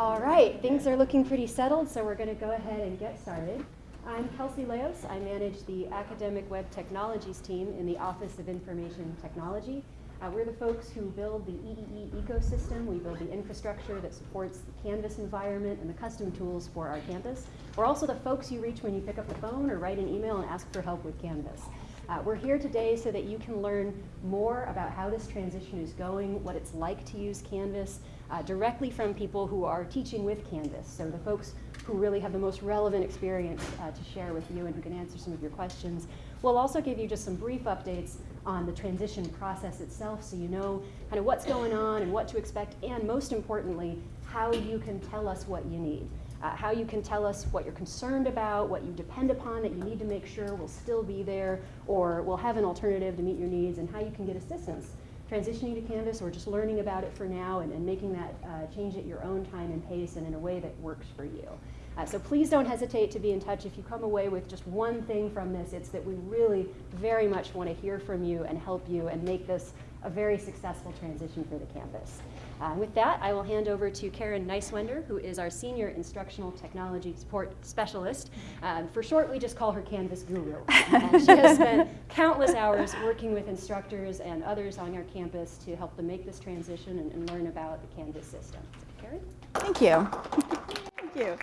All right, things are looking pretty settled, so we're going to go ahead and get started. I'm Kelsey Leos. I manage the Academic Web Technologies team in the Office of Information Technology. Uh, we're the folks who build the EEE ecosystem. We build the infrastructure that supports the Canvas environment and the custom tools for our campus. We're also the folks you reach when you pick up the phone or write an email and ask for help with Canvas. Uh, we're here today so that you can learn more about how this transition is going, what it's like to use Canvas, uh, directly from people who are teaching with Canvas. So the folks who really have the most relevant experience uh, to share with you and who can answer some of your questions. We'll also give you just some brief updates on the transition process itself so you know kind of what's going on and what to expect and most importantly, how you can tell us what you need. Uh, how you can tell us what you're concerned about, what you depend upon that you need to make sure will still be there or will have an alternative to meet your needs and how you can get assistance transitioning to Canvas or just learning about it for now and, and making that uh, change at your own time and pace and in a way that works for you. Uh, so please don't hesitate to be in touch. If you come away with just one thing from this, it's that we really very much want to hear from you and help you and make this a very successful transition for the campus. Uh, with that, I will hand over to Karen Neiswender, who is our Senior Instructional Technology Support Specialist. Um, for short, we just call her Canvas Guru. and she has spent countless hours working with instructors and others on our campus to help them make this transition and, and learn about the Canvas system. So, Karen? Thank you. Thank you.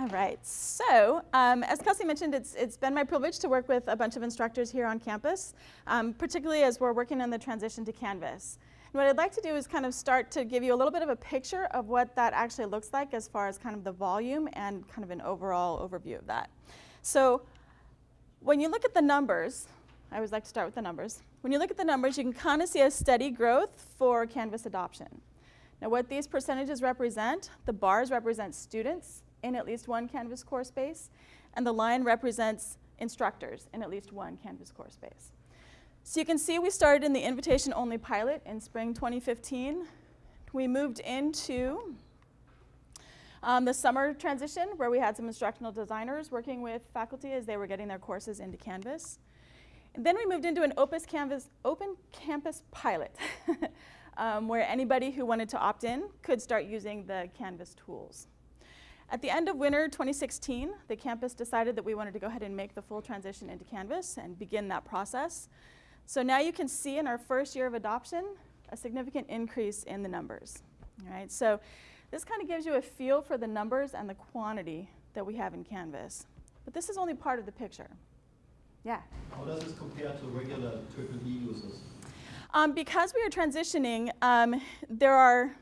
All right, so um, as Kelsey mentioned, it's, it's been my privilege to work with a bunch of instructors here on campus, um, particularly as we're working on the transition to Canvas. And what I'd like to do is kind of start to give you a little bit of a picture of what that actually looks like as far as kind of the volume and kind of an overall overview of that. So when you look at the numbers, I always like to start with the numbers. When you look at the numbers, you can kind of see a steady growth for Canvas adoption. Now what these percentages represent, the bars represent students in at least one Canvas core space, and the line represents instructors in at least one Canvas core space. So you can see we started in the invitation-only pilot in spring 2015. We moved into um, the summer transition where we had some instructional designers working with faculty as they were getting their courses into Canvas. And then we moved into an open Canvas, open campus pilot um, where anybody who wanted to opt in could start using the Canvas tools. At the end of winter 2016, the campus decided that we wanted to go ahead and make the full transition into Canvas and begin that process. So now you can see in our first year of adoption, a significant increase in the numbers. All right, so this kind of gives you a feel for the numbers and the quantity that we have in Canvas. But this is only part of the picture. Yeah? How does this compare to regular EEE users? Um, because we are transitioning, um, there are,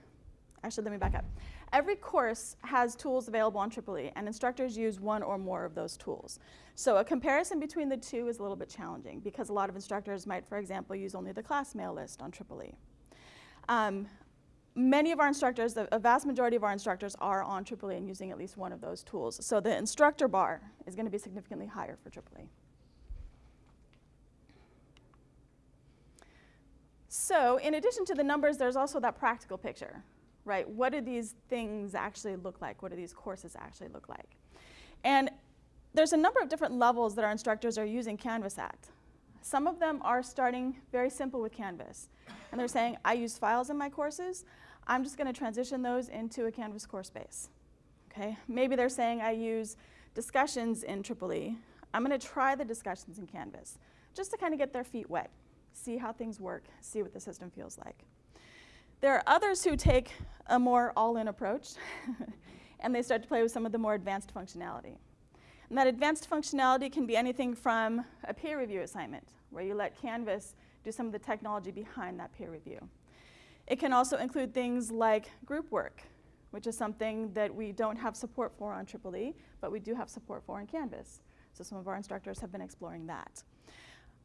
actually let me back up. Every course has tools available on EEE, and instructors use one or more of those tools. So a comparison between the two is a little bit challenging because a lot of instructors might, for example, use only the class mail list on EEE. Um, many of our instructors, a vast majority of our instructors are on EEE and using at least one of those tools. So the instructor bar is going to be significantly higher for EEE. So in addition to the numbers, there's also that practical picture right? What do these things actually look like? What do these courses actually look like? And there's a number of different levels that our instructors are using Canvas at. Some of them are starting very simple with Canvas. And they're saying, I use files in my courses. I'm just going to transition those into a Canvas course space. Okay? Maybe they're saying I use discussions in EEE. I'm going to try the discussions in Canvas just to kind of get their feet wet, see how things work, see what the system feels like. There are others who take a more all-in approach and they start to play with some of the more advanced functionality. And that advanced functionality can be anything from a peer review assignment, where you let Canvas do some of the technology behind that peer review. It can also include things like group work, which is something that we don't have support for on EEE, but we do have support for in Canvas. So some of our instructors have been exploring that.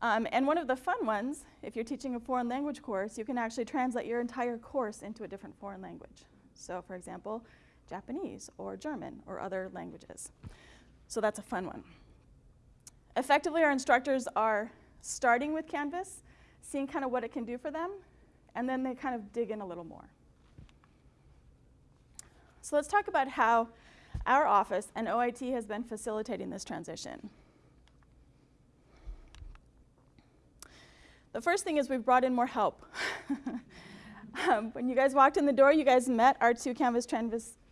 Um, and one of the fun ones, if you're teaching a foreign language course, you can actually translate your entire course into a different foreign language. So for example, Japanese or German or other languages. So that's a fun one. Effectively, our instructors are starting with Canvas, seeing kind of what it can do for them, and then they kind of dig in a little more. So let's talk about how our office and OIT has been facilitating this transition. The first thing is we've brought in more help. Um, when you guys walked in the door, you guys met our two Canvas,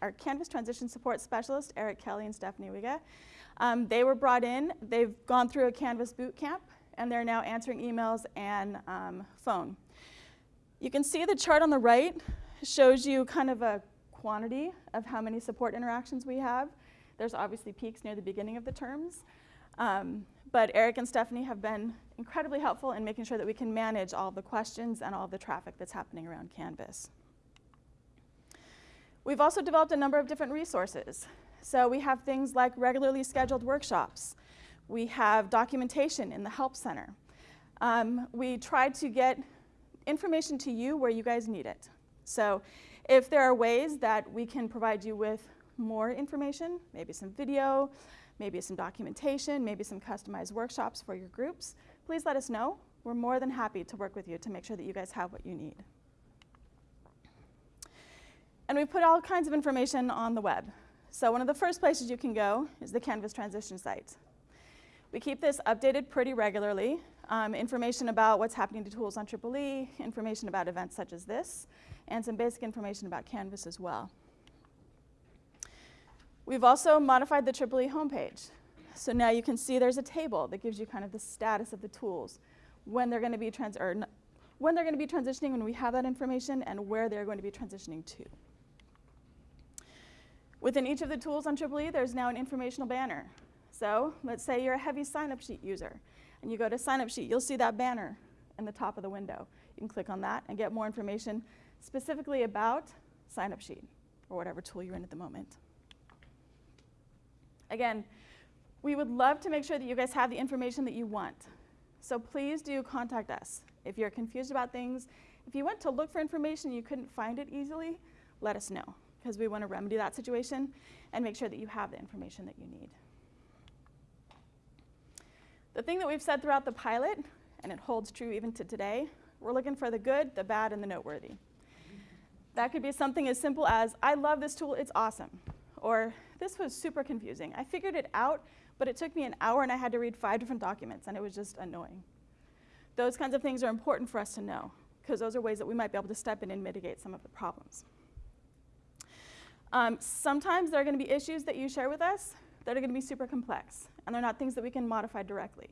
our Canvas transition support specialists, Eric Kelly and Stephanie Wiga. Um, they were brought in, they've gone through a Canvas boot camp, and they're now answering emails and um, phone. You can see the chart on the right shows you kind of a quantity of how many support interactions we have. There's obviously peaks near the beginning of the terms. Um, but Eric and Stephanie have been incredibly helpful in making sure that we can manage all the questions and all the traffic that's happening around Canvas. We've also developed a number of different resources. So we have things like regularly scheduled workshops. We have documentation in the Help Center. Um, we try to get information to you where you guys need it. So if there are ways that we can provide you with more information, maybe some video, maybe some documentation, maybe some customized workshops for your groups, please let us know. We're more than happy to work with you to make sure that you guys have what you need. And we put all kinds of information on the web. So one of the first places you can go is the Canvas transition site. We keep this updated pretty regularly. Um, information about what's happening to tools on EEE, information about events such as this, and some basic information about Canvas as well. We've also modified the EEE homepage. So now you can see there's a table that gives you kind of the status of the tools, when they're going to be trans or when they're going to be transitioning when we have that information and where they're going to be transitioning to. Within each of the tools on EEE, there's now an informational banner. So let's say you're a heavy sign-up sheet user, and you go to sign-up sheet, you'll see that banner in the top of the window. You can click on that and get more information specifically about sign-up sheet, or whatever tool you're in at the moment. Again, we would love to make sure that you guys have the information that you want. So please do contact us. If you're confused about things, if you went to look for information and you couldn't find it easily, let us know because we want to remedy that situation and make sure that you have the information that you need. The thing that we've said throughout the pilot, and it holds true even to today, we're looking for the good, the bad, and the noteworthy. That could be something as simple as, I love this tool, it's awesome. Or, this was super confusing. I figured it out, but it took me an hour and I had to read five different documents, and it was just annoying. Those kinds of things are important for us to know, because those are ways that we might be able to step in and mitigate some of the problems. Um, sometimes there are going to be issues that you share with us that are going to be super complex, and they're not things that we can modify directly.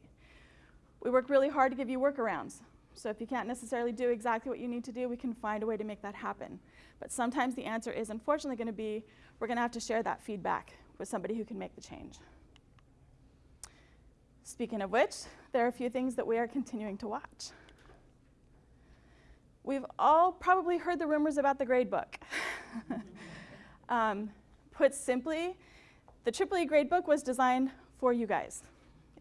We work really hard to give you workarounds. So if you can't necessarily do exactly what you need to do, we can find a way to make that happen. But sometimes the answer is unfortunately going to be we're going to have to share that feedback with somebody who can make the change. Speaking of which, there are a few things that we are continuing to watch. We've all probably heard the rumors about the gradebook. um, put simply, the EEE gradebook was designed for you guys.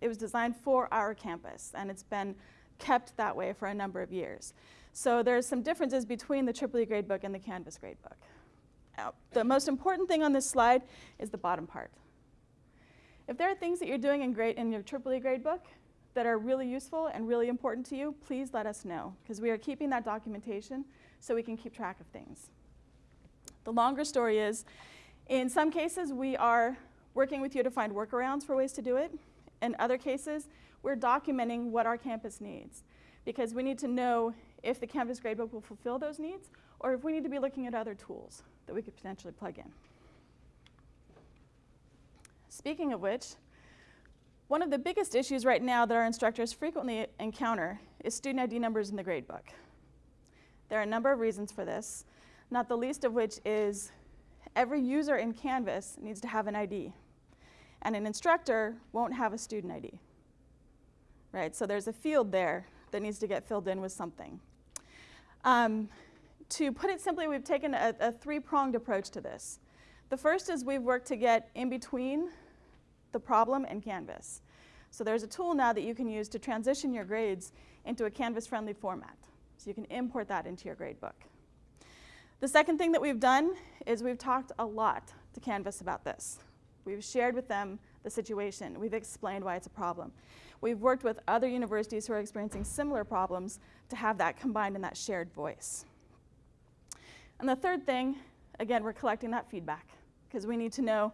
It was designed for our campus, and it's been kept that way for a number of years. So there's some differences between the EEE gradebook and the Canvas gradebook. Now, the most important thing on this slide is the bottom part. If there are things that you're doing in, grade, in your EEE gradebook that are really useful and really important to you, please let us know, because we are keeping that documentation so we can keep track of things. The longer story is, in some cases, we are working with you to find workarounds for ways to do it. In other cases, we're documenting what our campus needs, because we need to know if the Canvas gradebook will fulfill those needs, or if we need to be looking at other tools that we could potentially plug in. Speaking of which, one of the biggest issues right now that our instructors frequently encounter is student ID numbers in the gradebook. There are a number of reasons for this, not the least of which is every user in Canvas needs to have an ID, and an instructor won't have a student ID. Right, so there's a field there that needs to get filled in with something. Um, to put it simply, we've taken a, a three-pronged approach to this. The first is we've worked to get in between the problem and Canvas. So there's a tool now that you can use to transition your grades into a Canvas-friendly format. So you can import that into your gradebook. The second thing that we've done is we've talked a lot to Canvas about this. We've shared with them the situation. We've explained why it's a problem. We've worked with other universities who are experiencing similar problems to have that combined in that shared voice. And the third thing, again, we're collecting that feedback because we need to know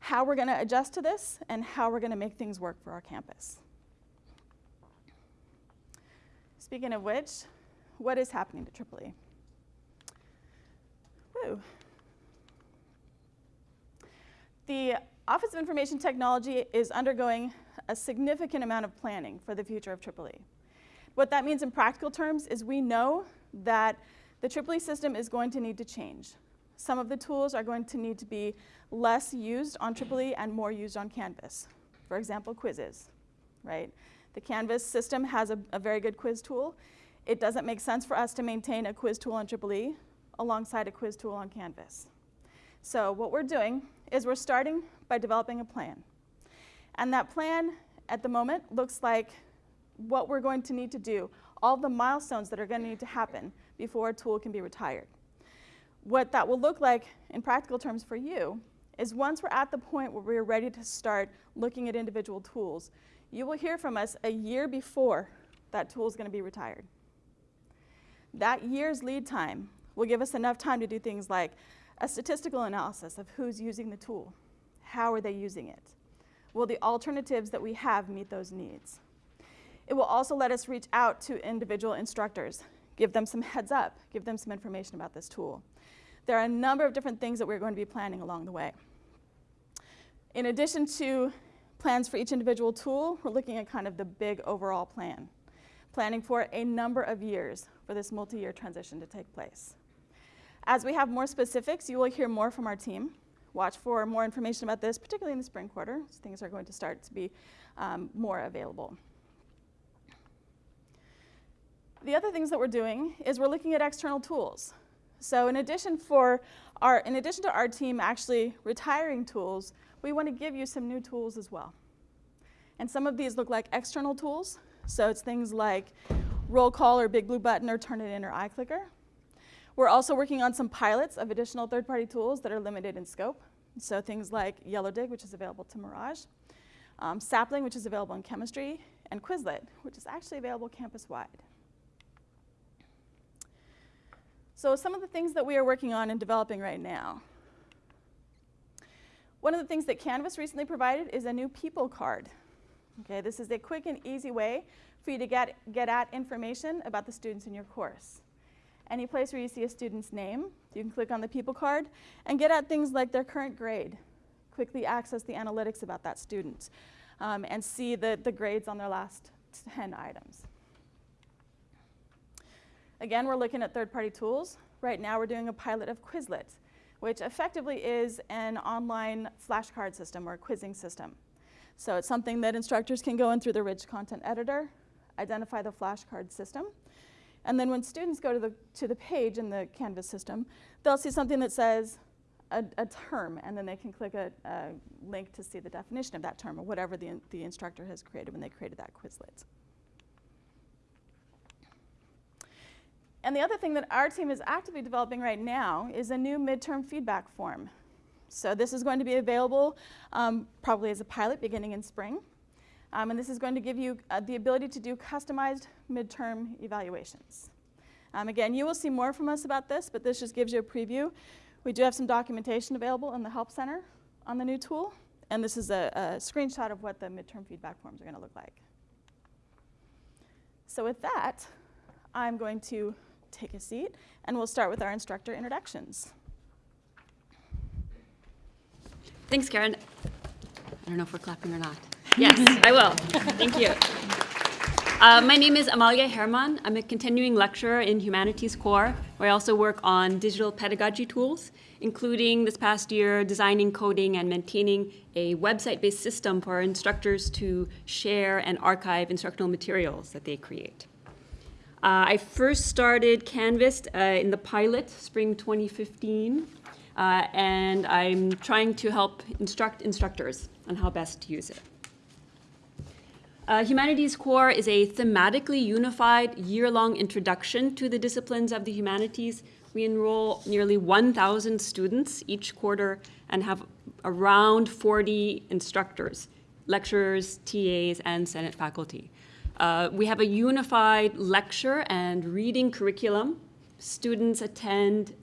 how we're going to adjust to this and how we're going to make things work for our campus. Speaking of which, what is happening to EEE? So, the Office of Information Technology is undergoing a significant amount of planning for the future of EEE. What that means in practical terms is we know that the EEE system is going to need to change. Some of the tools are going to need to be less used on EEE and more used on Canvas. For example, quizzes, right? The Canvas system has a, a very good quiz tool. It doesn't make sense for us to maintain a quiz tool on EEE alongside a quiz tool on Canvas. So what we're doing is we're starting by developing a plan. And that plan at the moment looks like what we're going to need to do, all the milestones that are going to need to happen before a tool can be retired. What that will look like in practical terms for you is once we're at the point where we're ready to start looking at individual tools, you will hear from us a year before that tool is going to be retired. That year's lead time will give us enough time to do things like a statistical analysis of who's using the tool, how are they using it, will the alternatives that we have meet those needs. It will also let us reach out to individual instructors, give them some heads up, give them some information about this tool. There are a number of different things that we're going to be planning along the way. In addition to plans for each individual tool, we're looking at kind of the big overall plan, planning for a number of years for this multi-year transition to take place. As we have more specifics, you will hear more from our team. Watch for more information about this, particularly in the spring quarter. Things are going to start to be um, more available. The other things that we're doing is we're looking at external tools. So in addition, for our, in addition to our team actually retiring tools, we want to give you some new tools as well. And some of these look like external tools. So it's things like roll call or big blue button or Turnitin or iClicker. We're also working on some pilots of additional third-party tools that are limited in scope. So things like YellowDig, which is available to Merage, um, Sapling, which is available in chemistry, and Quizlet, which is actually available campus-wide. So some of the things that we are working on and developing right now. One of the things that Canvas recently provided is a new people card. Okay, this is a quick and easy way for you to get, get at information about the students in your course. Any place where you see a student's name, you can click on the people card and get at things like their current grade. Quickly access the analytics about that student um, and see the, the grades on their last 10 items. Again, we're looking at third-party tools. Right now, we're doing a pilot of Quizlet, which effectively is an online flashcard system or quizzing system. So it's something that instructors can go in through the rich content editor, identify the flashcard system, and then when students go to the, to the page in the Canvas system, they'll see something that says a, a term, and then they can click a, a, link to see the definition of that term or whatever the, the instructor has created when they created that Quizlet. And the other thing that our team is actively developing right now is a new midterm feedback form. So this is going to be available um, probably as a pilot beginning in spring. Um, and this is going to give you uh, the ability to do customized midterm evaluations. Um, again, you will see more from us about this, but this just gives you a preview. We do have some documentation available in the Help Center on the new tool. And this is a, a screenshot of what the midterm feedback forms are going to look like. So with that, I'm going to take a seat, and we'll start with our instructor introductions. Thanks, Karen. I don't know if we're clapping or not. Yes, I will. Thank you. Uh, my name is Amalia Herman. I'm a continuing lecturer in Humanities Core, where I also work on digital pedagogy tools, including this past year designing, coding, and maintaining a website-based system for instructors to share and archive instructional materials that they create. Uh, I first started Canvas uh, in the pilot, spring 2015, uh, and I'm trying to help instruct instructors on how best to use it. Uh, Humanities Core is a thematically unified year-long introduction to the disciplines of the humanities. We enroll nearly 1,000 students each quarter and have around 40 instructors, lecturers, TAs, and Senate faculty. Uh, we have a unified lecture and reading curriculum. Students attend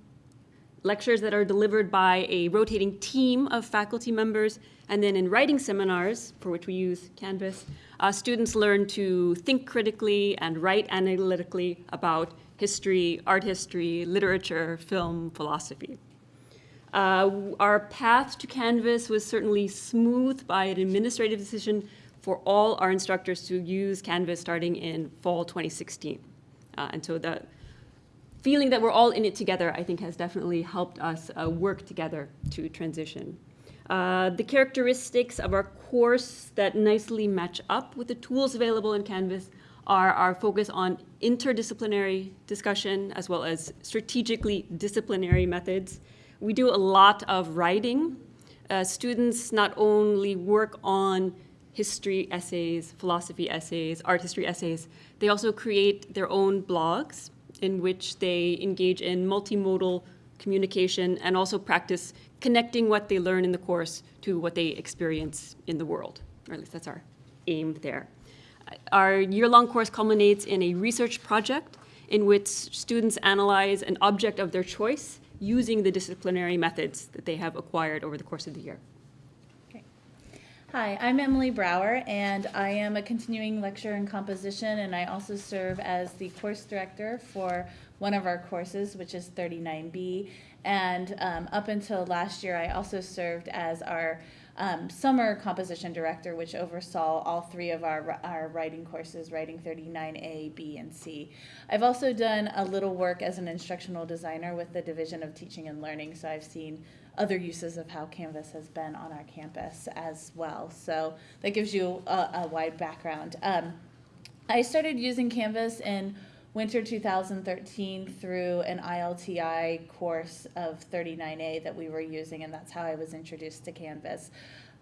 lectures that are delivered by a rotating team of faculty members. And then in writing seminars, for which we use Canvas, uh, students learn to think critically and write analytically about history, art history, literature, film, philosophy. Uh, Our path to Canvas was certainly smoothed by an administrative decision for all our instructors to use Canvas starting in fall 2016. Uh, And so the feeling that we're all in it together, I think, has definitely helped us uh, work together to transition. Uh, the characteristics of our course that nicely match up with the tools available in Canvas are our focus on interdisciplinary discussion as well as strategically disciplinary methods. We do a lot of writing. Uh, students not only work on history essays, philosophy essays, art history essays, they also create their own blogs in which they engage in multimodal communication and also practice connecting what they learn in the course to what they experience in the world, or at least that's our aim there. Our year-long course culminates in a research project in which students analyze an object of their choice using the disciplinary methods that they have acquired over the course of the year. Hi, I'm Emily Brower, and I am a continuing lecturer in composition, and I also serve as the course director for one of our courses, which is 39B. And um, up until last year, I also served as our um, summer composition director, which oversaw all three of our, our writing courses, writing 39A, B, and C. I've also done a little work as an instructional designer with the Division of Teaching and Learning, so I've seen other uses of how Canvas has been on our campus as well. So that gives you a, a wide background. Um, I started using Canvas in winter 2013 through an ILTI course of 39A that we were using, and that's how I was introduced to Canvas.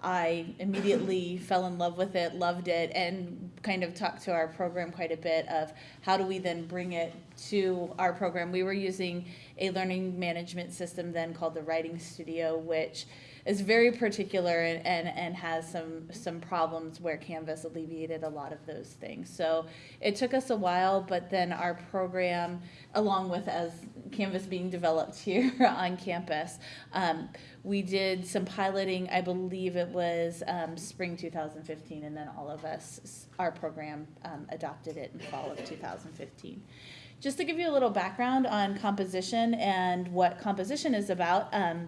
I immediately fell in love with it, loved it, and kind of talked to our program quite a bit of how do we then bring it to our program. We were using a learning management system then called the Writing Studio, which is very particular and, and, and has some some problems where Canvas alleviated a lot of those things. So it took us a while, but then our program, along with as Canvas being developed here on campus, um, we did some piloting. I believe it was um, spring 2015, and then all of us, our program, um, adopted it in fall of 2015. Just to give you a little background on composition and what composition is about. Um,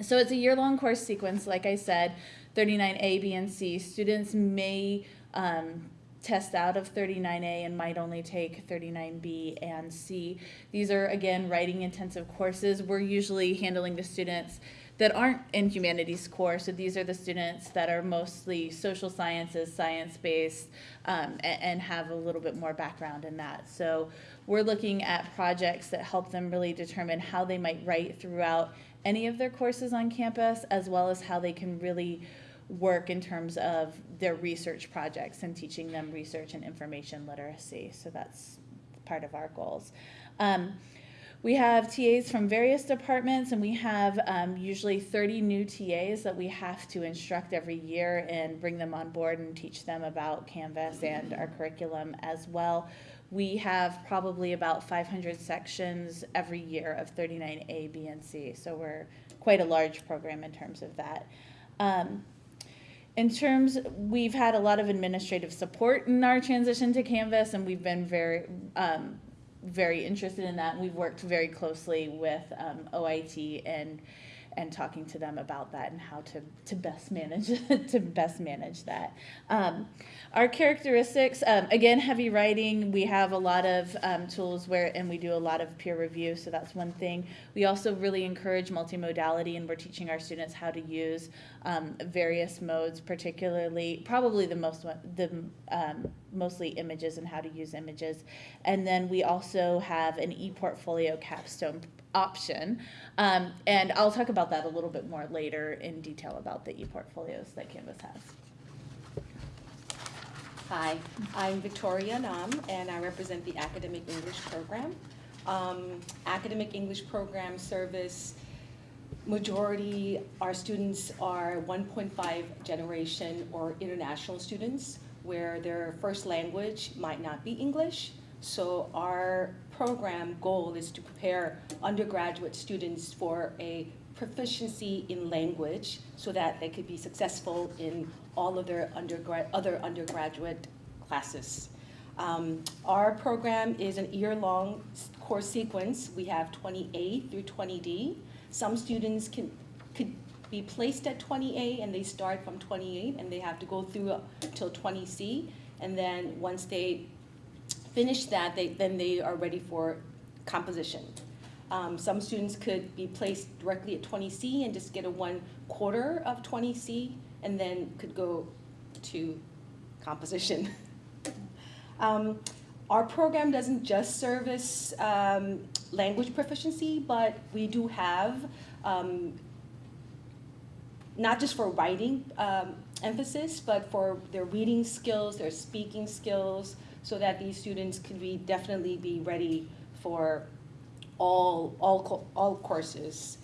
so it's a year-long course sequence, like I said, 39A, B, and C. Students may um, test out of 39A and might only take 39B and C. These are, again, writing intensive courses. We're usually handling the students that aren't in humanities core. So these are the students that are mostly social sciences, science-based, um, and, and have a little bit more background in that. So we're looking at projects that help them really determine how they might write throughout any of their courses on campus, as well as how they can really work in terms of their research projects and teaching them research and information literacy. So that's part of our goals. Um, we have TAs from various departments, and we have um, usually 30 new TAs that we have to instruct every year and bring them on board and teach them about Canvas and our curriculum as well. We have probably about 500 sections every year of 39A, B, and C, so we're quite a large program in terms of that. Um, in terms, we've had a lot of administrative support in our transition to Canvas, and we've been very, um, very interested in that. We've worked very closely with um, OIT and and talking to them about that and how to, to best manage to best manage that. Um, our characteristics, um, again, heavy writing. We have a lot of um, tools where, and we do a lot of peer review. So that's one thing. We also really encourage multimodality, and we're teaching our students how to use um, various modes, particularly probably the most the um, mostly images and how to use images. And then we also have an e-portfolio capstone option. Um, and I'll talk about that a little bit more later in detail about the e-portfolios that Canvas has. Hi, I'm Victoria Nam, and I represent the Academic English Program. Um, Academic English Program service, majority, our students are 1.5 generation or international students, where their first language might not be English. So our program goal is to prepare undergraduate students for a proficiency in language so that they could be successful in all of their undergrad, other undergraduate classes. Um, our program is an year-long course sequence. We have 20A through 20D. Some students can, could be placed at 20A and they start from 28 and they have to go through till 20C. And then once they finish that, they, then they are ready for composition. Um, some students could be placed directly at 20C and just get a one quarter of 20C and then could go to composition. um, our program doesn't just service um, language proficiency, but we do have um, not just for writing um, emphasis, but for their reading skills, their speaking skills, so that these students could be definitely be ready for all all all courses.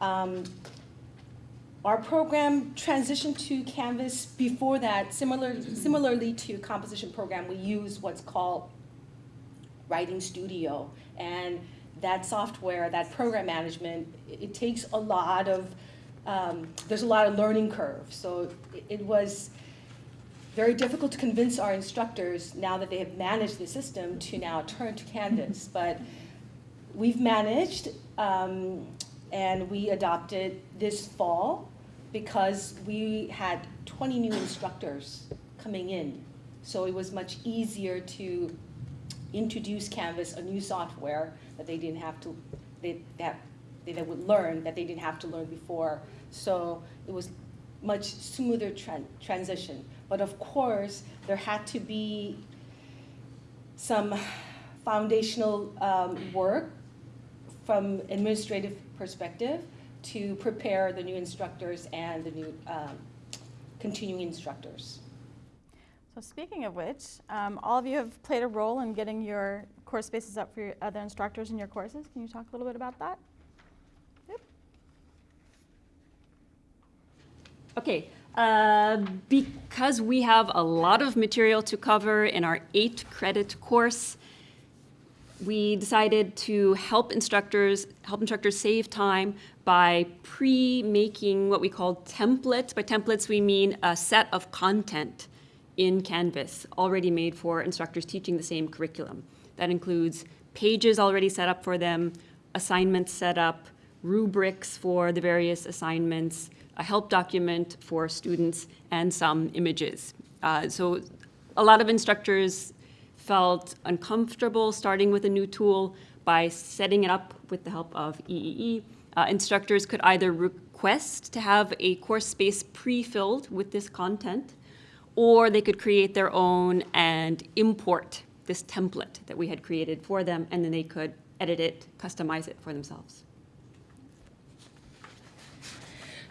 Um, our program transitioned to Canvas before that. Similar, similarly to composition program, we use what's called Writing Studio, and that software, that program management, it, takes a lot of um, there's a lot of learning curve. So it, it was very difficult to convince our instructors now that they have managed the system to now turn to Canvas. But we've managed, um, and we adopted this fall because we had 20 new instructors coming in. So it was much easier to introduce Canvas, a new software that they didn't have to, they, that they, they would learn that they didn't have to learn before. So it was much smoother tran- transition. But of course, there had to be some foundational um, work from administrative perspective to prepare the new instructors and the new um, continuing instructors. So speaking of which, um, all of you have played a role in getting your course spaces up for your other instructors in your courses. Can you talk a little bit about that? Yep. Okay, uh, because we have a lot of material to cover in our eight credit course, we decided to help instructors help instructors save time by pre-making what we call templates. By templates, we mean a set of content in Canvas already made for instructors teaching the same curriculum. That includes pages already set up for them, assignments set up, rubrics for the various assignments, a help document for students, and some images. Uh, so a lot of instructors felt uncomfortable starting with a new tool by setting it up with the help of EEE. Uh, instructors could either request to have a course space pre-filled with this content, or they could create their own and import this template that we had created for them, and then they could edit it, customize it for themselves.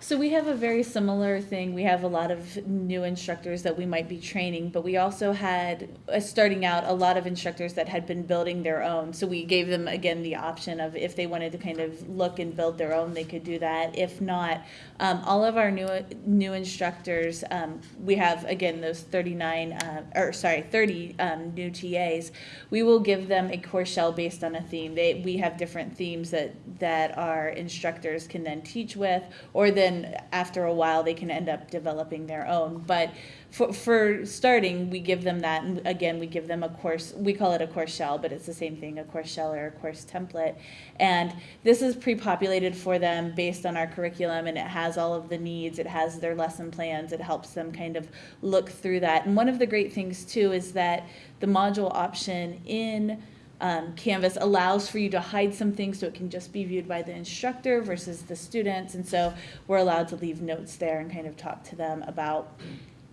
So we have a very similar thing. We have a lot of new instructors that we might be training, but we also had, uh, starting out, a lot of instructors that had been building their own. So we gave them, again, the option of if they wanted to kind of look and build their own, they could do that. If not, um, all of our new, new instructors, um, we have, again, those 39, uh, or sorry, 30 um, new TAs. We will give them a course shell based on a theme. They, we have different themes that, that our instructors can then teach with, or then after a while they can end up developing their own. But for, for starting, we give them that, and again, we give them a course, we call it a course shell, but it's the same thing, a course shell or a course template. And this is pre-populated for them based on our curriculum, and it has all of the needs, it has their lesson plans, it helps them kind of look through that. And one of the great things too is that the module option in um, Canvas allows for you to hide some things so it can just be viewed by the instructor versus the students. And so we're allowed to leave notes there and kind of talk to them about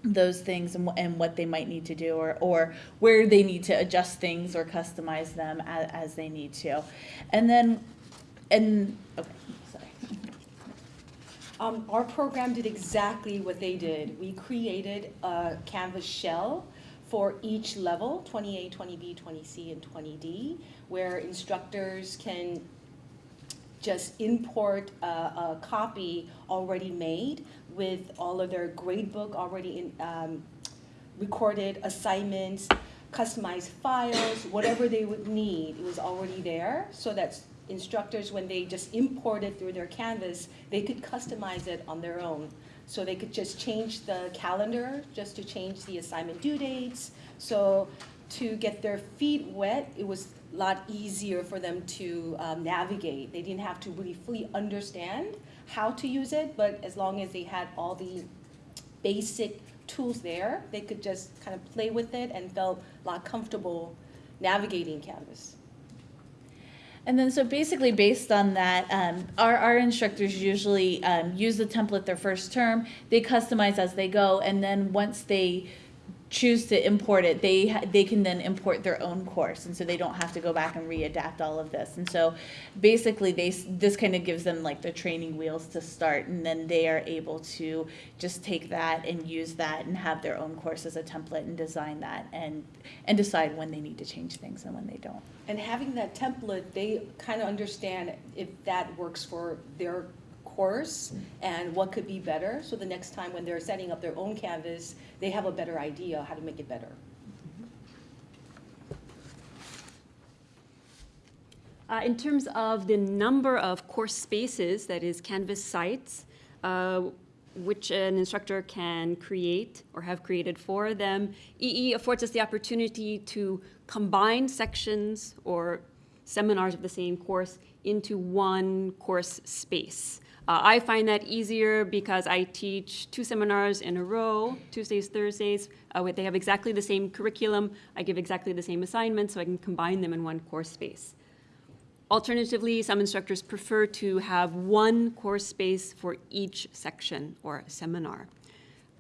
those things and, and what they might need to do or, or where they need to adjust things or customize them as, as they need to. And then, and, okay, sorry. Um, our program did exactly what they did. We created a Canvas shell for each level, 20A, 20B, 20C, and 20D, where instructors can just import a, a copy already made with all of their gradebook already in, um, recorded assignments, customized files, whatever they would need, it was already there, so that instructors, when they just import it through their Canvas, they could customize it on their own. So they could just change the calendar, just to change the assignment due dates. So to get their feet wet, it was a lot easier for them to um, navigate. They didn't have to really fully understand how to use it, but as long as they had all the basic tools there, they could just kind of play with it and felt a lot comfortable navigating Canvas. And then, so basically, based on that, um, our, our instructors usually um, use the template their first term. They customize as they go, and then once they choose to import it, they they can then import their own course, and so they don't have to go back and readapt all of this. And so, basically, they this kind of gives them like the training wheels to start, and then they are able to just take that and use that and have their own course as a template and design that and and decide when they need to change things and when they don't. And having that template, they kind of understand if that works for their course and what could be better. So the next time when they're setting up their own Canvas, they have a better idea how to make it better. Uh, in terms of the number of course spaces, that is Canvas sites, uh, which an instructor can create or have created for them, EE affords us the opportunity to combine sections or seminars of the same course into one course space. Uh, I find that easier because I teach two seminars in a row, Tuesdays, Thursdays. Uh, they have exactly the same curriculum. I give exactly the same assignments, so I can combine them in one course space. Alternatively, some instructors prefer to have one course space for each section or seminar.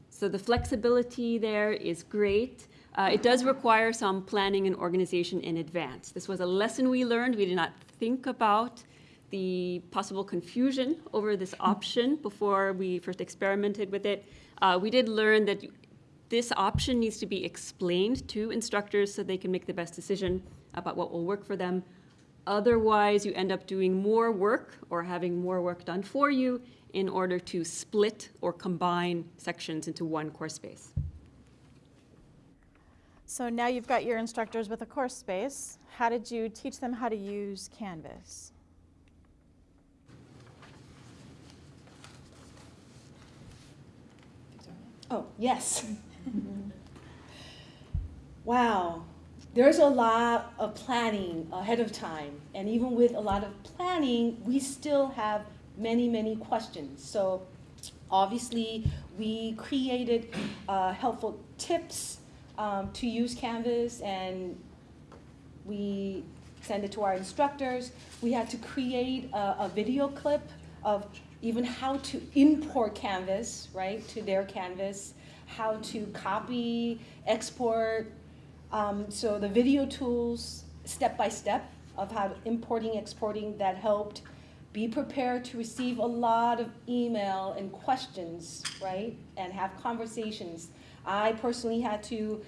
So the flexibility there is great. Uh, it does require some planning and organization in advance. This was a lesson we learned. We did not think about the possible confusion over this option before we first experimented with it. Uh, we did learn that this option needs to be explained to instructors so they can make the best decision about what will work for them. Otherwise, you end up doing more work or having more work done for you in order to split or combine sections into one course space. So now you've got your instructors with a course space. How did you teach them how to use Canvas? Oh, yes. wow. There's a lot of planning ahead of time. And even with a lot of planning, we still have many, many questions. So obviously, we created uh, helpful tips um, to use Canvas and we send it to our instructors. We had to create a, a video clip of even how to import Canvas, right, to their Canvas, how to copy, export. Um, so the video tools, step by step, of how importing, exporting, that helped. Be prepared to receive a lot of email and questions, right, and have conversations. I personally had to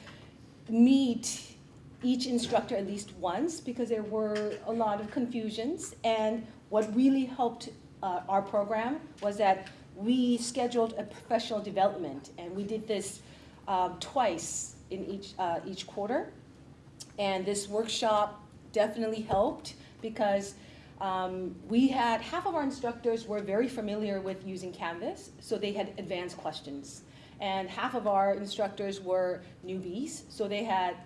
meet each instructor at least once because there were a lot of confusions. And what really helped uh, our program was that we scheduled a professional development, and we did this um, twice in each uh, each quarter. And this workshop definitely helped because um, we had half of our instructors were very familiar with using Canvas, so they had advanced questions, and half of our instructors were newbies, so they had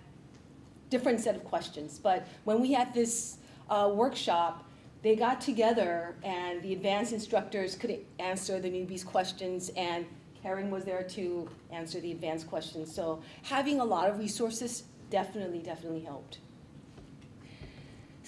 different set of questions. But when we had this uh, workshop, they got together and the advanced instructors could answer the newbies' questions and Karen was there to answer the advanced questions. So having a lot of resources definitely, definitely helped.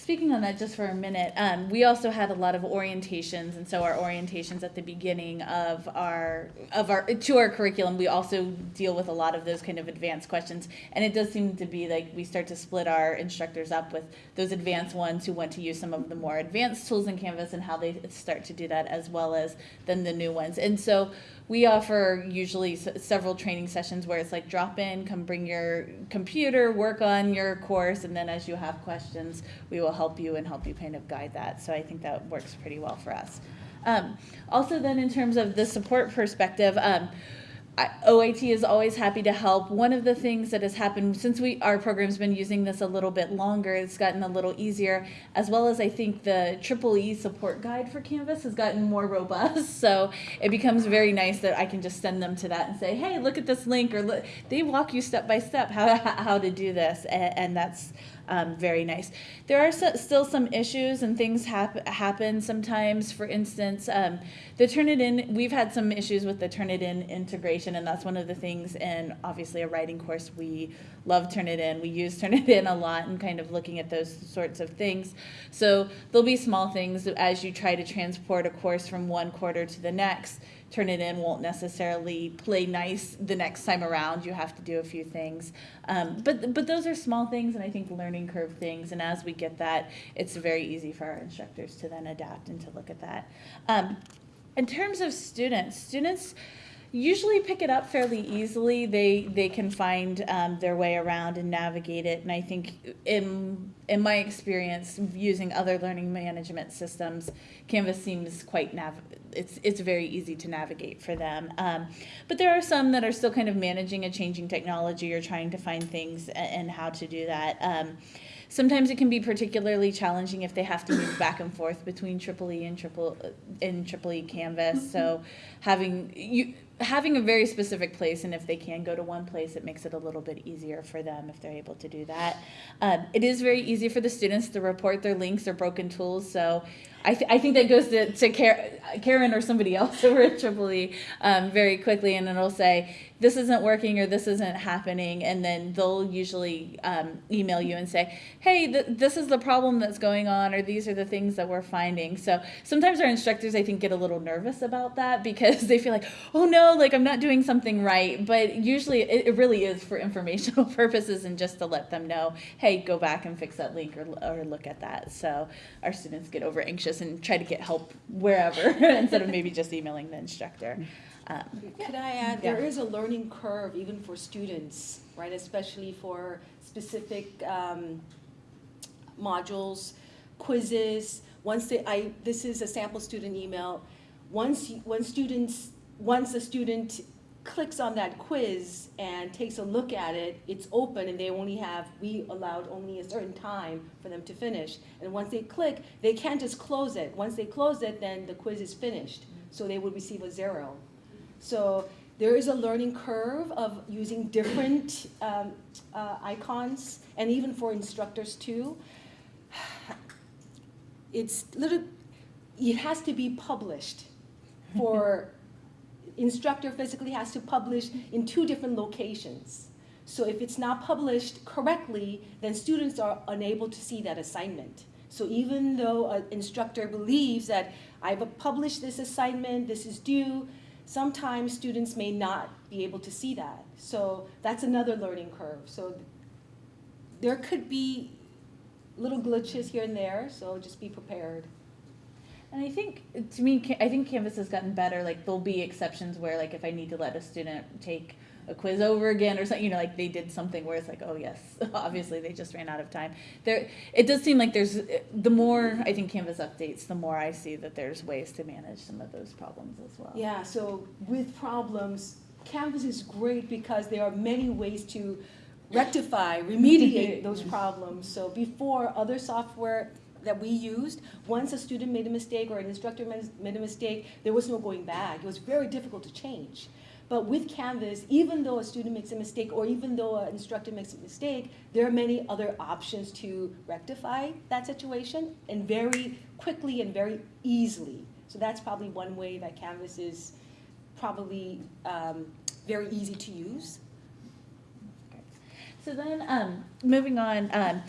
Speaking on that just for a minute, um, we also had a lot of orientations, and so our orientations at the beginning of our of our to our curriculum, we also deal with a lot of those kind of advanced questions, and it does seem to be like we start to split our instructors up with those advanced ones who want to use some of the more advanced tools in Canvas and how they start to do that, as well as then the new ones, and so we offer usually several training sessions where it's like drop in, come bring your computer, work on your course, and then as you have questions, we will help you and help you kind of guide that. So I think that works pretty well for us. Um, also, then in terms of the support perspective, um, OIT is always happy to help. One of the things that has happened since we our program's been using this a little bit longer, it's gotten a little easier, as well as I think the Triple E support guide for Canvas has gotten more robust. So it becomes very nice that I can just send them to that and say, "Hey, look at this link," or look, they walk you step by step how how to do this, and, and that's um, very nice. There are still some issues and things hap- happen sometimes. For instance, um, the Turnitin, we've had some issues with the Turnitin integration, and that's one of the things in obviously a writing course we love Turnitin. We use Turnitin a lot and kind of looking at those sorts of things. So there'll be small things as you try to transport a course from one quarter to the next. Turnitin won't necessarily play nice the next time around. You have to do a few things, um, but but those are small things, and I think learning curve things. And as we get that, it's very easy for our instructors to then adapt and to look at that. Um, in terms of students, students usually pick it up fairly easily. They they can find um, their way around and navigate it. And I think in in my experience using other learning management systems, Canvas seems quite nav. It's it's very easy to navigate for them. Um, but there are some that are still kind of managing a changing technology or trying to find things and, how to do that. Um, Sometimes it can be particularly challenging if they have to move back and forth between Triple E and Triple in Triple E Canvas. So having you having a very specific place, and if they can go to one place, it makes it a little bit easier for them if they're able to do that. Um, it is very easy for the students to report their links or broken tools. So I, th- I think that goes to, to Karen or somebody else over at Triple E um, very quickly, and it'll say, this isn't working or this isn't happening and then they'll usually um, email you and say hey th- this is the problem that's going on or these are the things that we're finding. So sometimes our instructors i think get a little nervous about that because they feel like oh no like i'm not doing something right but usually it, it really is for informational purposes and just to let them know hey go back and fix that link or, or look at that. So our students get over anxious and try to get help wherever instead of maybe just emailing the instructor um, Could I add, Yeah. there is a learning curve even for students, right, especially for specific um, modules, quizzes. Once they, I, this is a sample student email. Once, you- when students, once a student clicks on that quiz and takes a look at it, it's open and they only have, we allowed only a certain time for them to finish. And once they click, they can't just close it. Once they close it, then the quiz is finished. So they would receive a zero. So there is a learning curve of using different um, uh, icons, and even for instructors too. It's little, it has to be published for instructor physically has to publish in two different locations. So if it's not published correctly, then students are unable to see that assignment. So even though an instructor believes that I've published this assignment, this is due, sometimes students may not be able to see that. So that's another learning curve. So there could be little glitches here and there, so just be prepared. And I think, to me, I think Canvas has gotten better. Like there'll be exceptions where, like, if I need to let a student take a quiz over again or something, you know, like they did something where it's like, oh yes, obviously they just ran out of time. There, it does seem like there's the more I think Canvas updates, the more I see that there's ways to manage some of those problems as well. Yeah, so with problems, Canvas is great because there are many ways to rectify, remediate those problems. So before, other software that we used, once a student made a mistake or an instructor made a mistake, there was no going back. It was very difficult to change. But with Canvas, even though a student makes a mistake or even though an instructor makes a mistake, there are many other options to rectify that situation and very quickly and very easily. So that's probably one way that Canvas is probably um, very easy to use. So then, um, moving on, um,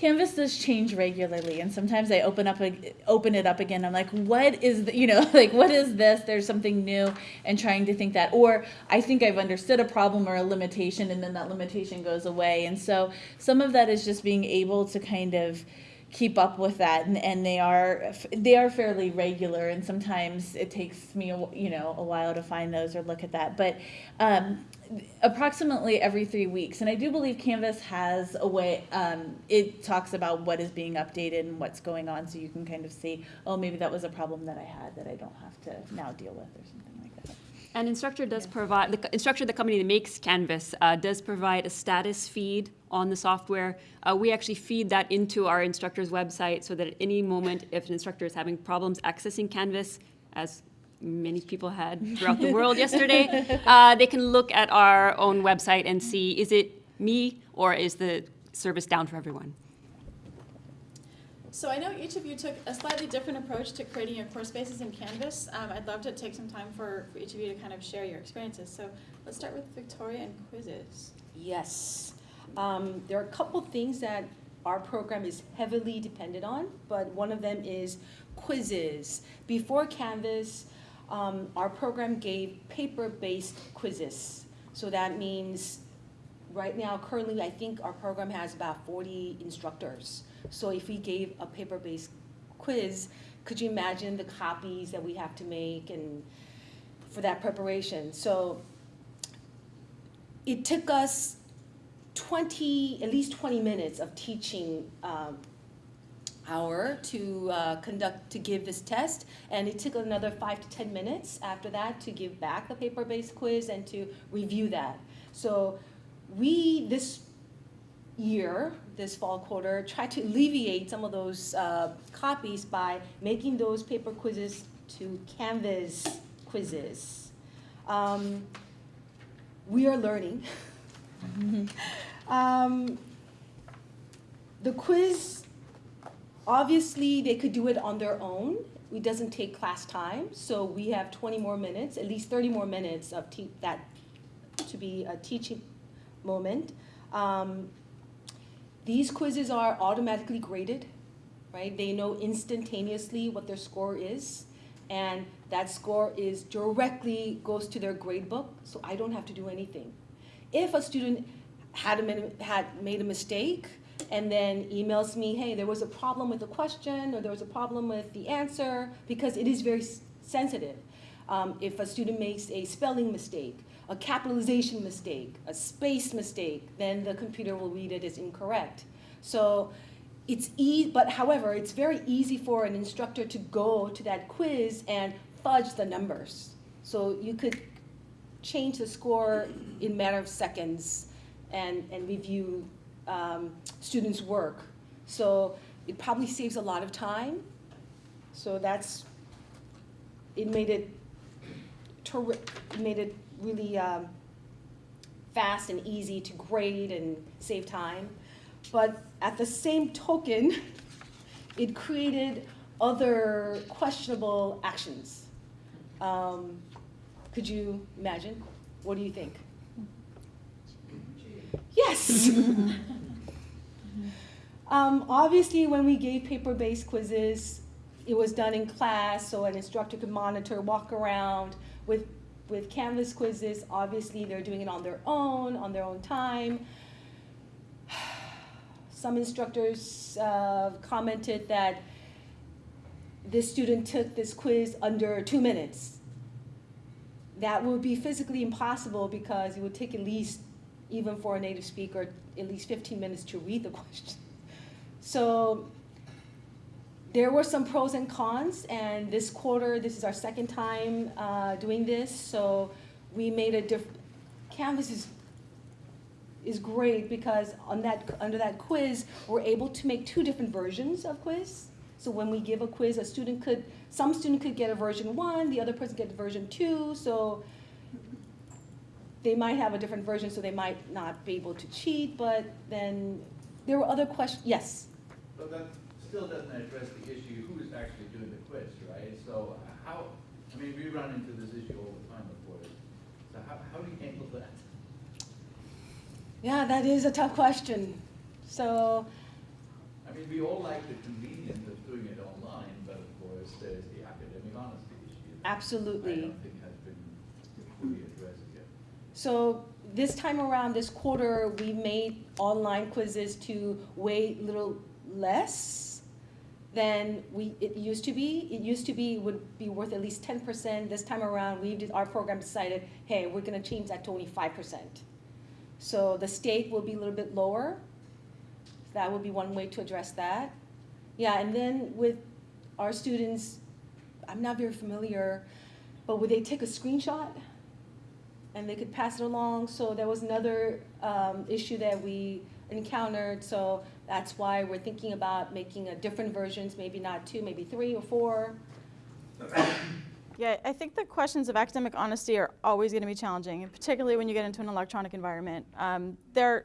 Canvas does change regularly, and sometimes I open up a, open it up again. I'm like, what is the, you know like what is this? There's something new, and trying to think that, or I think I've understood a problem or a limitation, and then that limitation goes away. And so some of that is just being able to kind of keep up with that and, and they are they are fairly regular and sometimes it takes me a, you know a while to find those or look at that but um, approximately every three weeks. And i do believe canvas has a way um, it talks about what is being updated and what's going on so you can kind of see oh maybe that was a problem that i had that i don't have to now deal with or something like that. And instructor does provide, the instructor, the company that makes Canvas, uh, does provide a status feed on the software. Uh, we actually feed that into our instructor's website so that at any moment, if an instructor is having problems accessing Canvas, as many people had throughout the world yesterday, uh, they can look at our own website and see, is it me or is the service down for everyone? So I know each of you took a slightly different approach to creating your course spaces in Canvas. Um, I'd love to take some time for, for each of you to kind of share your experiences. So let's start with Victoria and quizzes. Yes. Um, there are a couple things that our program is heavily dependent on, but one of them is quizzes. Before Canvas, um, our program gave paper-based quizzes. So that means, right now, currently, I think our program has about 40 instructors. So if we gave a paper-based quiz, could you imagine the copies that we have to make and for that preparation? So it took us 20, at least 20 minutes of teaching um, hour to uh, conduct, to give this test. And it took another five to 10 minutes after that to give back the paper-based quiz and to review that. So we, this year, this fall quarter, tried to alleviate some of those uh, copies by making those paper quizzes to Canvas quizzes. Um, we are learning. um, the quiz, obviously, they could do it on their own. It doesn't take class time, so we have 20 more minutes, at least 30 more minutes of that to be a teaching moment. Um, these quizzes are automatically graded, right? They know instantaneously what their score is, and that score is directly goes to their grade book, so I don't have to do anything. If a student had, a, had made a mistake and then emails me, hey, there was a problem with the question or there was a problem with the answer, because it is very sensitive. Um, if a student makes a spelling mistake, a capitalization mistake, a space mistake, then the computer will read it as incorrect. So it's easy, but however, it's very easy for an instructor to go to that quiz and fudge the numbers. So you could change the score in a matter of seconds and, and review um, students' work. So it probably saves a lot of time. So that's, it made it, made it really um, fast and easy to grade and save time. But at the same token, it created other questionable actions. Um, could you imagine? What do you think? Yes. um, obviously, when we gave paper-based quizzes, it was done in class, so an instructor could monitor, walk around. With with Canvas quizzes, obviously they're doing it on their own, on their own time. Some instructors uh, commented that this student took this quiz under two minutes. That would be physically impossible because it would take at least, even for a native speaker, at least 15 minutes to read the question. So there were some pros and cons, and this quarter, this is our second time uh, doing this, so we made a diff. Canvas is is great because on that under that quiz, we're able to make two different versions of quiz. So when we give a quiz, a student could some student could get a version one, the other person get version two. So they might have a different version, so they might not be able to cheat. But then there were other questions. Yes. But that still doesn't address the issue, who's actually doing the quiz, right? So how, I mean, we run into this issue all the time, of course. So how, how do you handle that? Yeah, that is a tough question. So I mean, we all like the convenience of doing it online, but of course, there's the academic honesty issue. absolutely. I don't think has been fully addressed yet. So this time around, this quarter, we made online quizzes to weigh a little less than we, it used to be. It used to be, would be worth at least ten percent. This time around, we did, our program decided, hey, we're gonna change that to only five percent. So the stake will be a little bit lower. That would be one way to address that. Yeah, and then with our students, I'm not very familiar, but would they take a screenshot and they could pass it along. So there was another um, issue that we encountered. So that's why we're thinking about making a different versions, maybe not two, maybe three or four. Yeah, I think the questions of academic honesty are always going to be challenging, particularly when you get into an electronic environment. Um, they're,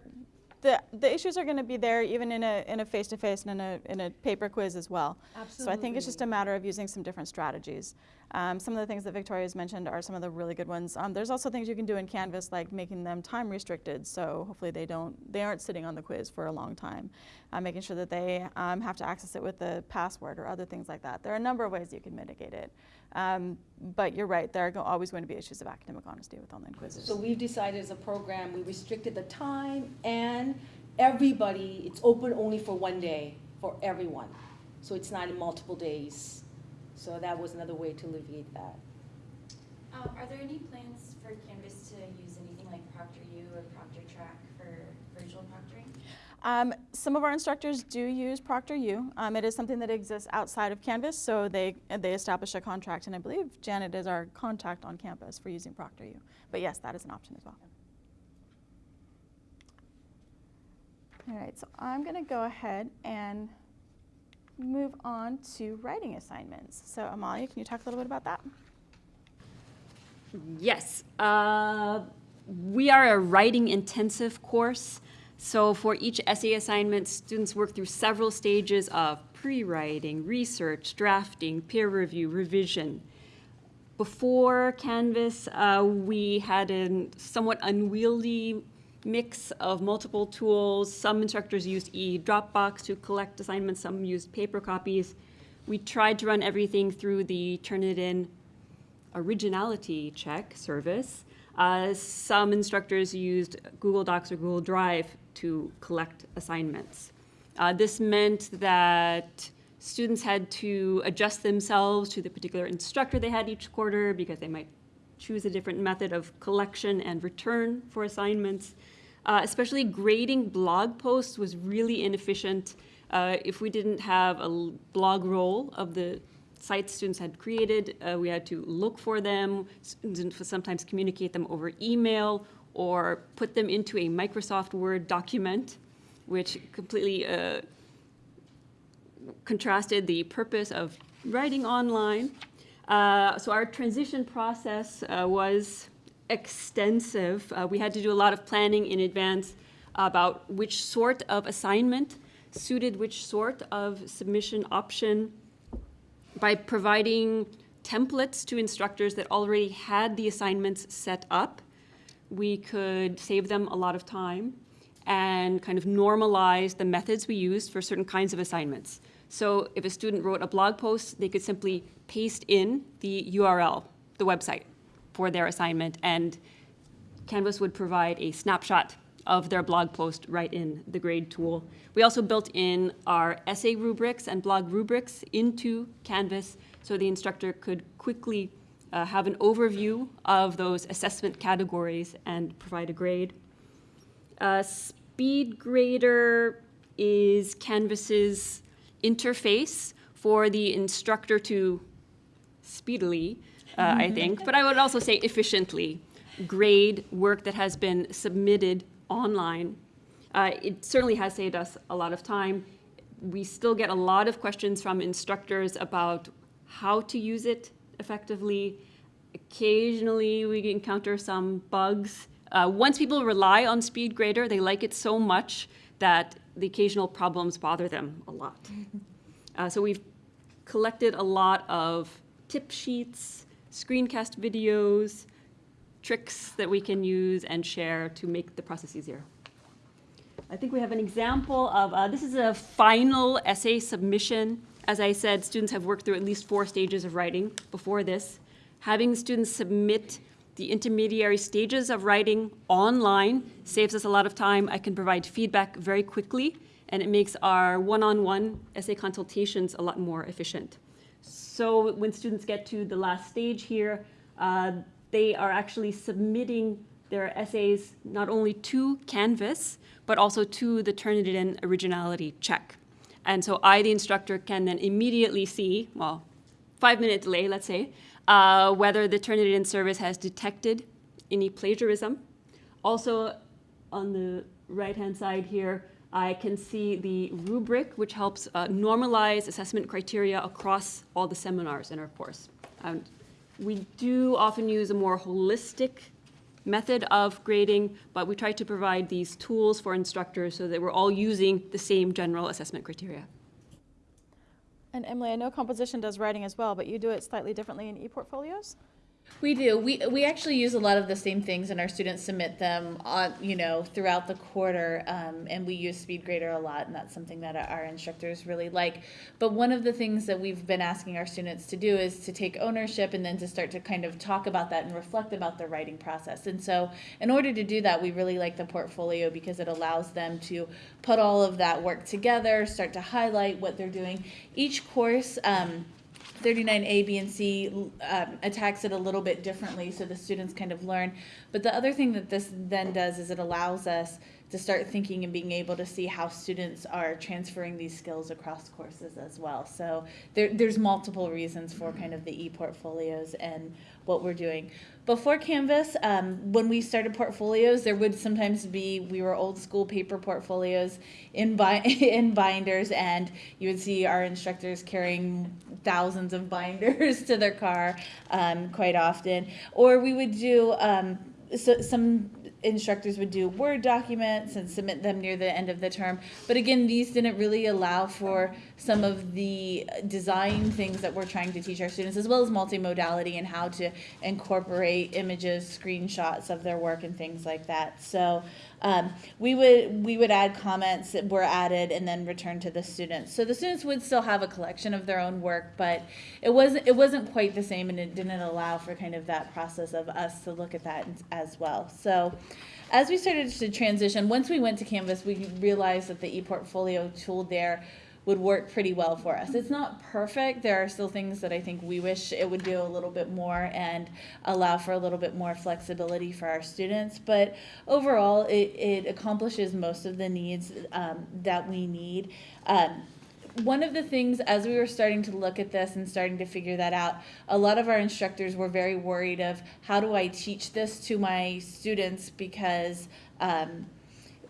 the, the issues are going to be there even in a, in a face-to-face and in a, in a paper quiz as well. Absolutely. So I think it's just a matter of using some different strategies. Um, some of the things that Victoria's mentioned are some of the really good ones. Um, there's also things you can do in Canvas like making them time restricted, so hopefully they don't, they aren't sitting on the quiz for a long time. Uh, making sure that they um, have to access it with a password or other things like that. There are a number of ways you can mitigate it. Um, but you're right, there are go- always going to be issues of academic honesty with online quizzes. So we've decided as a program, we restricted the time and everybody, it's open only for one day for everyone. So it's not in multiple days. So that was another way to alleviate that. Um, are there any plans for Canvas to use anything like ProctorU or ProctorTrack for virtual proctoring? Um, some of our instructors do use ProctorU. Um, it is something that exists outside of Canvas, so they, they establish a contract, and I believe Janet is our contact on campus for using ProctorU. But yes, that is an option as well. All right, so I'm going to go ahead and move on to writing assignments. So Amalia, can you talk a little bit about that? Yes. Uh, we are a writing intensive course. So for each essay assignment, students work through several stages of pre-writing, research, drafting, peer review, revision. Before Canvas, uh, we had a somewhat unwieldy mix of multiple tools. Some instructors used e-Dropbox to collect assignments, some used paper copies. We tried to run everything through the Turnitin originality check service. Uh, some instructors used Google Docs or Google Drive to collect assignments. Uh, this meant that students had to adjust themselves to the particular instructor they had each quarter because they might choose a different method of collection and return for assignments. Uh, especially grading blog posts was really inefficient. Uh, if we didn't have a blog roll of the sites students had created, uh, we had to look for them, sometimes communicate them over email or put them into a Microsoft Word document, which completely uh, contrasted the purpose of writing online. Uh, so our transition process uh, was extensive. Uh, we had to do a lot of planning in advance about which sort of assignment suited which sort of submission option by providing templates to instructors that already had the assignments set up. We could save them a lot of time and kind of normalize the methods we used for certain kinds of assignments. So if a student wrote a blog post, they could simply paste in the URL, the website, for their assignment, and Canvas would provide a snapshot of their blog post right in the grade tool. We also built in our essay rubrics and blog rubrics into Canvas so the instructor could quickly uh, have an overview of those assessment categories and provide a grade. Uh, SpeedGrader is Canvas's interface for the instructor to speedily, uh, I think, but I would also say efficiently, grade work that has been submitted online. Uh, it certainly has saved us a lot of time. We still get a lot of questions from instructors about how to use it effectively. Occasionally, we encounter some bugs. Uh, once people rely on SpeedGrader, they like it so much that the occasional problems bother them a lot. Uh, so we've collected a lot of tip sheets, screencast videos, tricks that we can use and share to make the process easier. I think we have an example of, uh, this is a final essay submission. As I said, students have worked through at least four stages of writing before this. Having students submit the intermediary stages of writing online saves us a lot of time. I can provide feedback very quickly, and it makes our one-on-one essay consultations a lot more efficient. So when students get to the last stage here, uh, they are actually submitting their essays not only to Canvas, but also to the Turnitin originality check. And so I, the instructor, can then immediately see, well, five minute delay, let's say, uh, whether the Turnitin service has detected any plagiarism. Also, on the right-hand side here, I can see the rubric, which helps uh, normalize assessment criteria across all the seminars in our course. We do often use a more holistic method of grading, but we try to provide these tools for instructors so that we're all using the same general assessment criteria. And Emily, I know composition does writing as well, but you do it slightly differently in e-portfolios? We do. We we actually use a lot of the same things, and our students submit them on you know throughout the quarter. Um, and we use SpeedGrader a lot, and that's something that our instructors really like. But one of the things that we've been asking our students to do is to take ownership and then to start to kind of talk about that and reflect about their writing process. And so, in order to do that, we really like the portfolio because it allows them to put all of that work together, start to highlight what they're doing. Each course. Um, 39A, B, and C um, attacks it a little bit differently so the students kind of learn. But the other thing that this then does is it allows us to start thinking and being able to see how students are transferring these skills across courses as well. So there, there's multiple reasons for kind of the e-portfolios and what we're doing. Before Canvas, um, when we started portfolios, there would sometimes be, we were old school paper portfolios in, bi- in binders, and you would see our instructors carrying thousands of binders to their car um, quite often. Or we would do um, so, some instructors would do Word documents and submit them near the end of the term. But again, these didn't really allow for some of the design things that we're trying to teach our students, as well as multimodality and how to incorporate images, screenshots of their work and things like that. So um, we would we would add comments that were added and then return to the students. So the students would still have a collection of their own work, but it wasn't it wasn't quite the same, and it didn't allow for kind of that process of us to look at that as well. So. As we started to transition, once we went to Canvas, we realized that the ePortfolio tool there would work pretty well for us. It's not perfect. There are still things that I think we wish it would do a little bit more and allow for a little bit more flexibility for our students. But overall, it, it accomplishes most of the needs um, that we need. Um, one of the things as we were starting to look at this and starting to figure that out a lot of our instructors were very worried of how do i teach this to my students because um,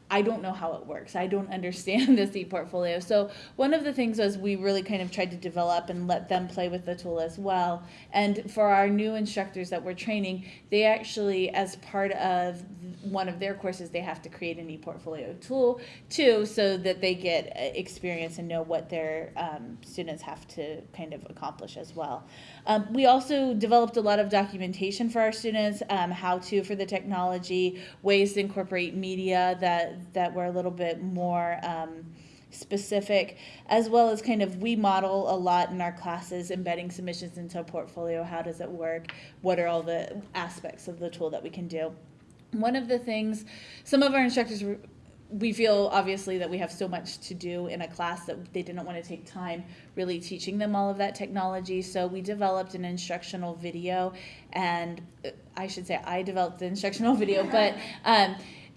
I don't know how it works. I don't understand this e-portfolio. So one of the things was we really kind of tried to develop and let them play with the tool as well. And for our new instructors that we're training, they actually, as part of one of their courses, they have to create an e-portfolio tool too, so that they get uh, experience and know what their um, students have to kind of accomplish as well. Um, we also developed a lot of documentation for our students, um, how to for the technology, ways to incorporate media that that were a little bit more. Um, specific as well as kind of we model a lot in our classes embedding submissions into a portfolio how does it work what are all the aspects of the tool that we can do one of the things some of our instructors we feel obviously that we have so much to do in a class that they didn't want to take time really teaching them all of that technology. So we developed an instructional video, and uh, I should say I developed the instructional video, but um,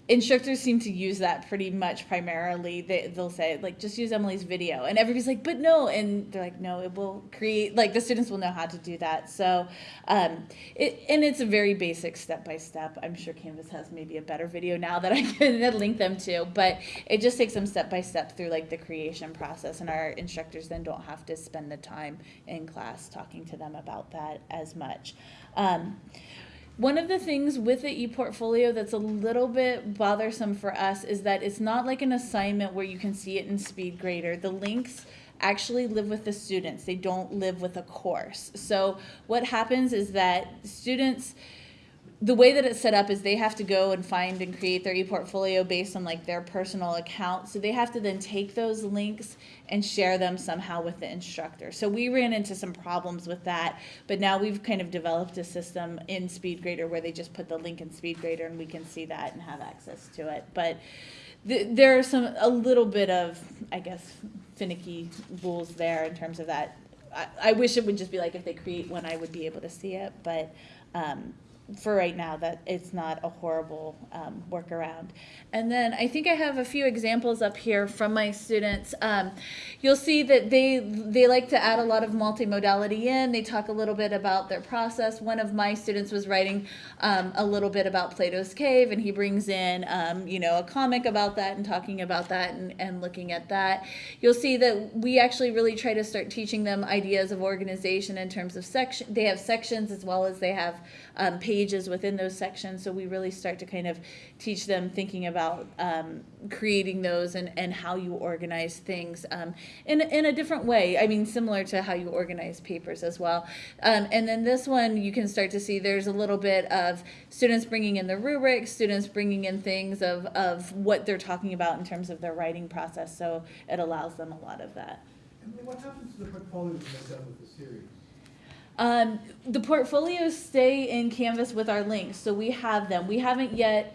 instructors seem to use that pretty much primarily. They, they'll say, like, just use Emily's video. And everybody's like, but no. And they're like, no, it will create, like, the students will know how to do that. So, um, it, and it's a very basic step by step. I'm sure Canvas has maybe a better video now that I can link them to, but it just takes them step by step through, like, the creation process. And our instructors then don't have to spend the time in class talking to them about that as much. Um, one of the things with the ePortfolio that's a little bit bothersome for us is that it's not like an assignment where you can see it in SpeedGrader. The links actually live with the students. They don't live with a course. So what happens is that students the way that it's set up is they have to go and find and create their e-portfolio based on like their personal account. So they have to then take those links and share them somehow with the instructor. So we ran into some problems with that, but now we've kind of developed a system in SpeedGrader where they just put the link in SpeedGrader and we can see that and have access to it. But th there are some a little bit of I guess finicky rules there in terms of that. I, I wish it would just be like if they create one, I would be able to see it, but. Um, for right now, that it's not a horrible um, workaround. And then I think I have a few examples up here from my students. Um, you'll see that they they like to add a lot of multimodality in. They talk a little bit about their process. One of my students was writing um, a little bit about Plato's Cave, and he brings in um, you know a comic about that and talking about that and, and looking at that. You'll see that we actually really try to start teaching them ideas of organization in terms of section. They have sections as well as they have um, pages within those sections. So we really start to kind of teach them thinking about um, creating those and, and how you organize things um, in, in a different way. I mean, similar to how you organize papers as well. Um, and then this one, you can start to see there's a little bit of students bringing in the rubrics, students bringing in things of, of what they're talking about in terms of their writing process. So it allows them a lot of that. Emily, what happens to the portfolios when done with the series? Um, the portfolios stay in Canvas with our links, so we have them. We haven't yet.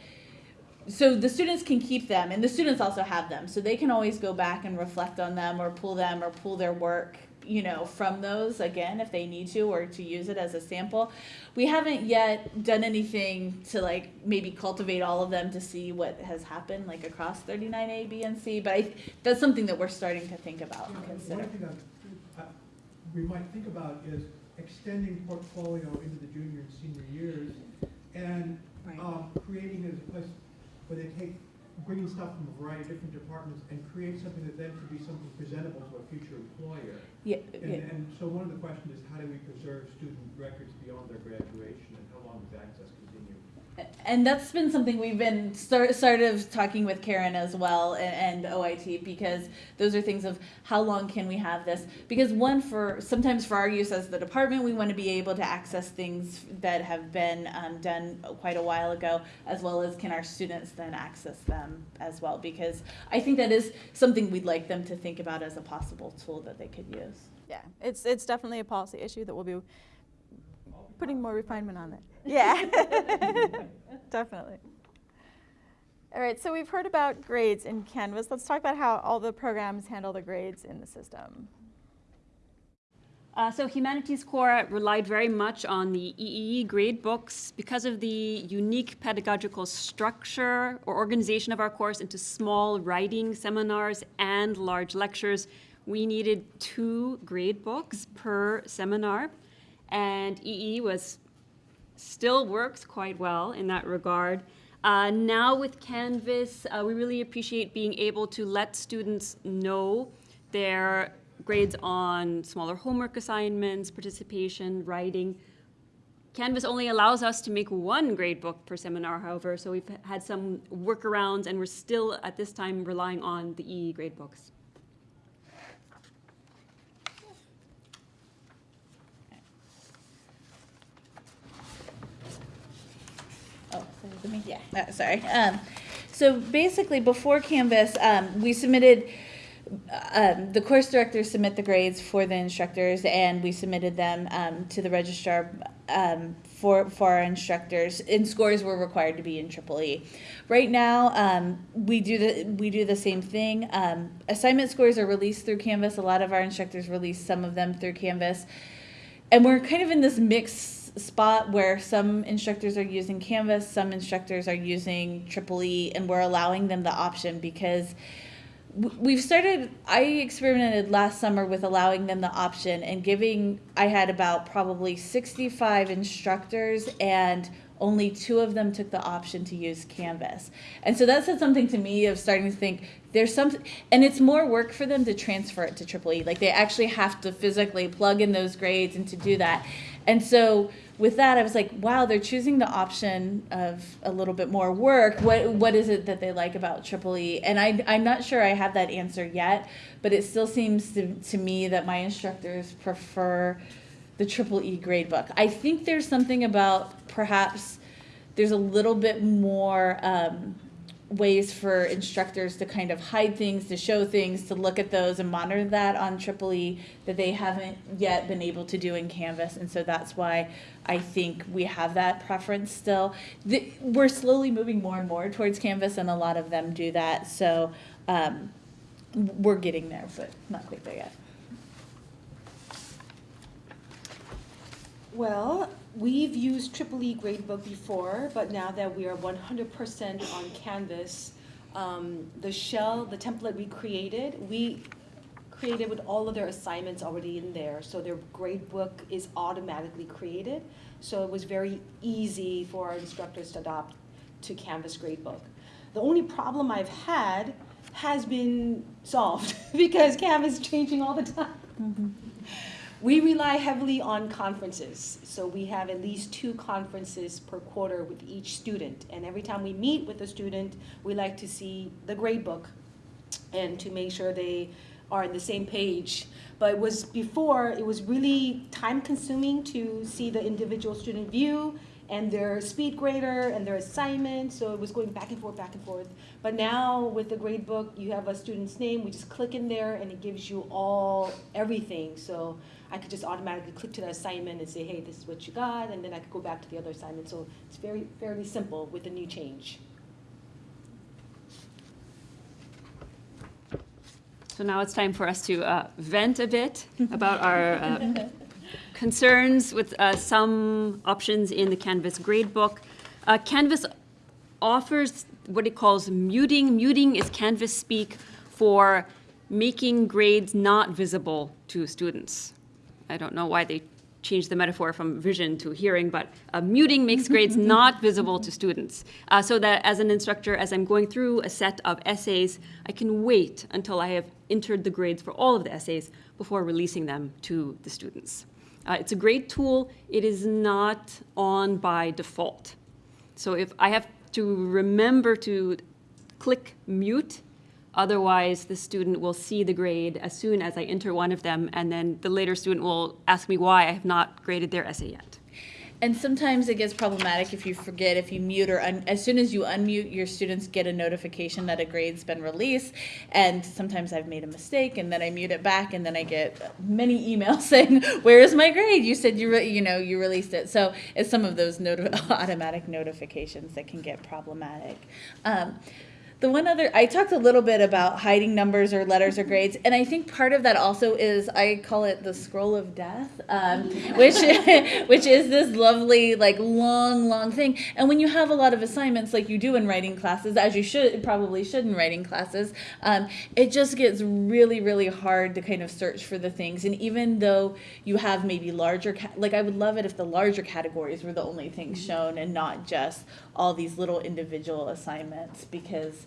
So the students can keep them, and the students also have them, so they can always go back and reflect on them, or pull them, or pull their work, you know, from those again if they need to, or to use it as a sample. We haven't yet done anything to like maybe cultivate all of them to see what has happened like across 39A, B, and C. But I, that's something that we're starting to think about and consider. One thing that we might think about is extending portfolio into the junior and senior years and Right. um, creating it as a place where they take, bringing stuff from a variety of different departments and create something that then could be something presentable to a future employer. Yeah, And, yeah. and so one of the questions is how do we preserve student records beyond their graduation and how long is access? And that's been something we've been start, sort of talking with Karen as well and, and OIT because those are things of how long can we have this? Because one, for sometimes for our use as the department, we want to be able to access things that have been um, done quite a while ago, as well as can our students then access them as well? Because I think that is something we'd like them to think about as a possible tool that they could use. Yeah, it's, it's definitely a policy issue that we'll be putting more refinement on it. Yeah, definitely. All right, so we've heard about grades in Canvas. Let's talk about how all the programs handle the grades in the system. Uh, so Humanities Core relied very much on the EEE grade books because of the unique pedagogical structure or organization of our course into small writing seminars and large lectures. We needed two grade books per seminar, and EE was still works quite well in that regard. Uh, now with Canvas, uh, we really appreciate being able to let students know their grades on smaller homework assignments, participation, writing. Canvas only allows us to make one grade book per seminar, however, so we've had some workarounds and we're still at this time relying on the EE grade books. Oh, sorry, let me, yeah, uh, sorry. Um, so basically, before Canvas, um, we submitted, um, the course directors submit the grades for the instructors, and we submitted them um, to the registrar um, for for our instructors. And scores were required to be in Triple E. Right now, um, we do the we do the same thing. Um, assignment scores are released through Canvas. A lot of our instructors release some of them through Canvas and we're kind of in this mixed spot where some instructors are using Canvas, some instructors are using Triple E, and we're allowing them the option because we've started. I experimented last summer with allowing them the option and giving. I had about probably 65 instructors and only two of them took the option to use Canvas. And so that said something to me of starting to think there's some, and it's more work for them to transfer it to Triple E. Like they actually have to physically plug in those grades and to do that. And so with that, I was like, wow, they're choosing the option of a little bit more work. What what is it that they like about Triple E? And I I'm not sure I have that answer yet, but it still seems to, to me that my instructors prefer the triple E grade book. I think there's something about perhaps there's a little bit more um, ways for instructors to kind of hide things, to show things, to look at those and monitor that on triple E that they haven't yet been able to do in Canvas. And so that's why I think we have that preference still. The, we're slowly moving more and more towards Canvas, and a lot of them do that. So um, we're getting there, but not quite there yet. Well, we've used Triple E Gradebook before, but now that we are one hundred percent on Canvas, um, the shell, the template we created, we created with all of their assignments already in there, so their gradebook is automatically created. So it was very easy for our instructors to adopt to Canvas gradebook. The only problem I've had has been solved because Canvas is changing all the time. Mm-hmm. We rely heavily on conferences, so we have at least two conferences per quarter with each student. And every time we meet with a student, we like to see the gradebook and to make sure they are on the same page. But it was before, it was really time consuming to see the individual student view and their speed grader and their assignment, so it was going back and forth, back and forth. But now with the grade book, you have a student's name, we just click in there and it gives you all, everything. So I could just automatically click to the assignment and say, hey, this is what you got, and then I could go back to the other assignment. So it's very, fairly simple with the new change. So now it's time for us to uh, vent a bit about our uh, concerns with uh, some options in the Canvas gradebook. Uh, Canvas offers what it calls muting. Muting is Canvas speak for making grades not visible to students. I don't know why they changed the metaphor from vision to hearing, but uh, muting makes grades not visible to students. Uh, so that as an instructor, as I'm going through a set of essays, I can wait until I have entered the grades for all of the essays before releasing them to the students. Uh, it's a great tool. It is not on by default. So if I have to remember to click mute, otherwise the student will see the grade as soon as I enter one of them, and then the later student will ask me why I have not graded their essay yet. And sometimes it gets problematic if you forget, if you mute or as soon as you unmute, your students get a notification that a grade's been released. And sometimes I've made a mistake, and then I mute it back, and then I get many emails saying, "Where is my grade? You said you you know you released it." So it's some of those noti- automatic notifications that can get problematic. Um, the one other, I talked a little bit about hiding numbers or letters or grades, and I think part of that also is I call it the scroll of death, um, which which is this lovely like long long thing. And when you have a lot of assignments like you do in writing classes, as you should probably should in writing classes, um, it just gets really really hard to kind of search for the things. And even though you have maybe larger, like I would love it if the larger categories were the only things shown and not just all these little individual assignments because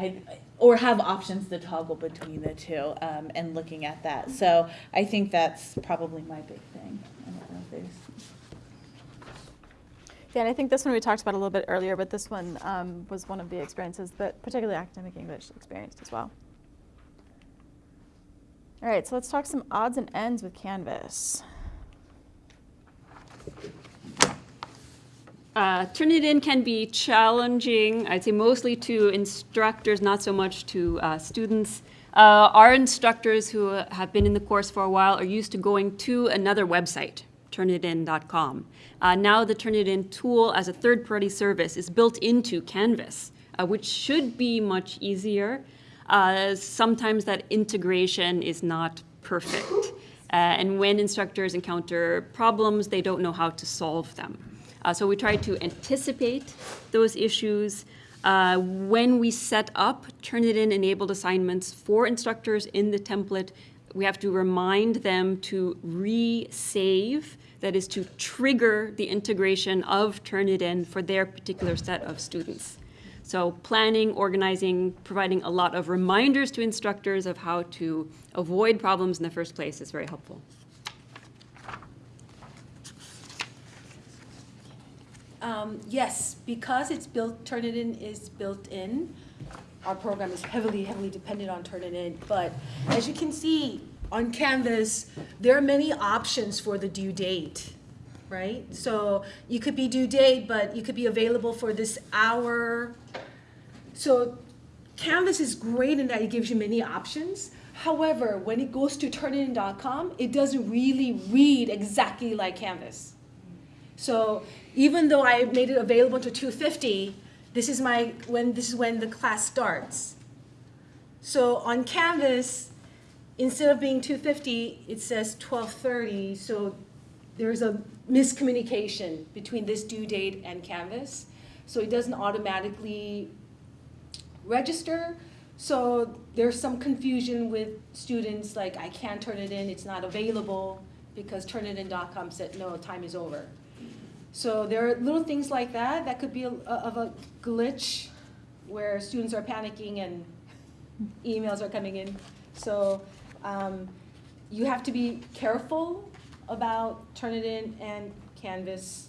I, or have options to toggle between the two um, and looking at that. So I think that's probably my big thing. Yeah, and I think this one we talked about a little bit earlier, but this one um, was one of the experiences that particularly academic English experienced as well. All right, so let's talk some odds and ends with Canvas. Uh, Turnitin can be challenging, I'd say mostly to instructors, not so much to uh, students. Uh, our instructors who have been in the course for a while are used to going to another website, turnitin.com. Uh, now the Turnitin tool as a third-party service is built into Canvas, uh, which should be much easier. Uh, sometimes that integration is not perfect. And when instructors encounter problems, they don't know how to solve them. Uh, so we try to anticipate those issues. Uh, when we set up Turnitin enabled assignments for instructors in the template, we have to remind them to re-save, that is to trigger the integration of Turnitin for their particular set of students. So planning, organizing, providing a lot of reminders to instructors of how to avoid problems in the first place is very helpful. Um, yes, because it's built, Turnitin is built in. Our program is heavily, heavily dependent on Turnitin. But as you can see on Canvas, there are many options for the due date, right? So you could be due date, but you could be available for this hour. So Canvas is great in that it gives you many options. However, when it goes to turnitin.com, it doesn't really read exactly like Canvas. So even though I made it available to 250, this is my when this is when the class starts. So on Canvas, instead of being 250, it says 1230. So there's a miscommunication between this due date and Canvas. So it doesn't automatically register. So there's some confusion with students, like I can't turn it in, it's not available because turnitin.com said, no, time is over. So there are little things like that that could be a, of a glitch where students are panicking and emails are coming in. So um, you have to be careful about Turnitin and Canvas.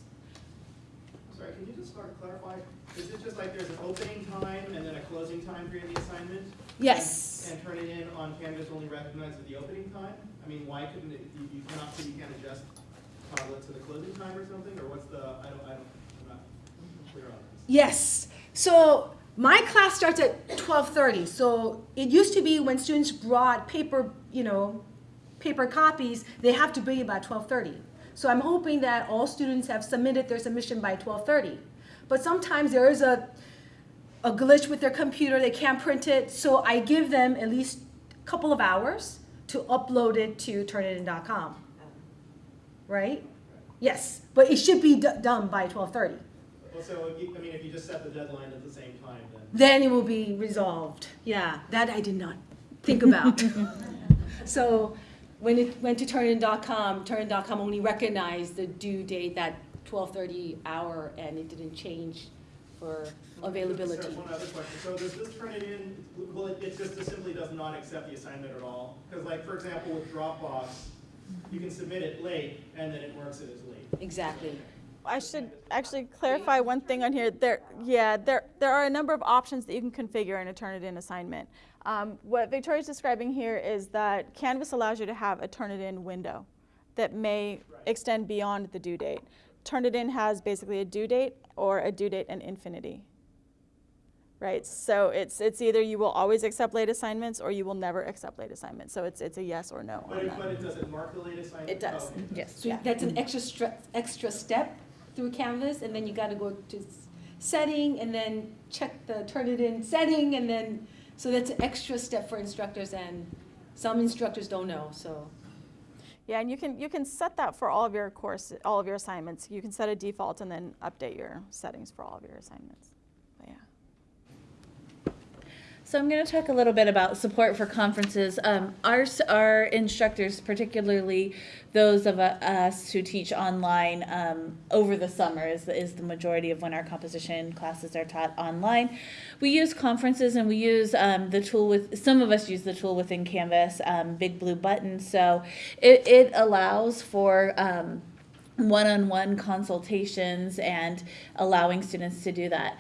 Sorry, can you just start clarify? Is it just like there's an opening time and then a closing time during the assignment? Yes. And Turnitin on Canvas only recognizes the opening time? I mean, why couldn't it, you, you cannot, you can't adjust to the closing time or something? Or what's the, I don't, I don't, I'm not clear on this. Yes. So my class starts at 12:30. So it used to be when students brought paper, you know, paper copies, they have to be by 12:30. So I'm hoping that all students have submitted their submission by 12:30. But sometimes there is a a glitch with their computer, they can't print it. So I give them at least a couple of hours to upload it to turnitin.com. Right? Yes, but it should be d- done by 12:30. Well, so, you- I mean, if you just set the deadline at the same time, then. then it will be resolved. Yeah, that I did not think about. so when it went to turnitin.com, turnitin.com only recognized the due date that 12:30 hour, and it didn't change for availability. Sorry, One other question. So does this turn it in, well, it, it just simply does not accept the assignment at all? Because like, for example, with Dropbox, you can submit it late and then it marks it as late. Exactly. I should actually clarify one thing on here. There, yeah, there, there are a number of options that you can configure in a Turnitin assignment. Um, what Victoria's describing here is that Canvas allows you to have a Turnitin window that may extend beyond the due date. Turnitin has basically a due date or a due date and infinity. Right, so it's, it's either you will always accept late assignments or you will never accept late assignments. So it's, it's a yes or no But on it, that. but it doesn't mark the late assignment? It does. Oh, okay. Yes. So that's an extra stre- extra step through Canvas, and then you got to go to setting, and then check the Turnitin setting, and then so that's an extra step for instructors, and some instructors don't know. So Yeah, and you can you can set that for all of your course, all of your assignments. You can set a default and then update your settings for all of your assignments. But yeah. So I'm going to talk a little bit about support for conferences. Um, our, our instructors, particularly those of uh, us who teach online um, over the summer, is the, is the majority of when our composition classes are taught online. We use conferences and we use um, the tool with, some of us use the tool within Canvas, um, Big Blue Button. So it, it allows for um, one-on-one consultations and allowing students to do that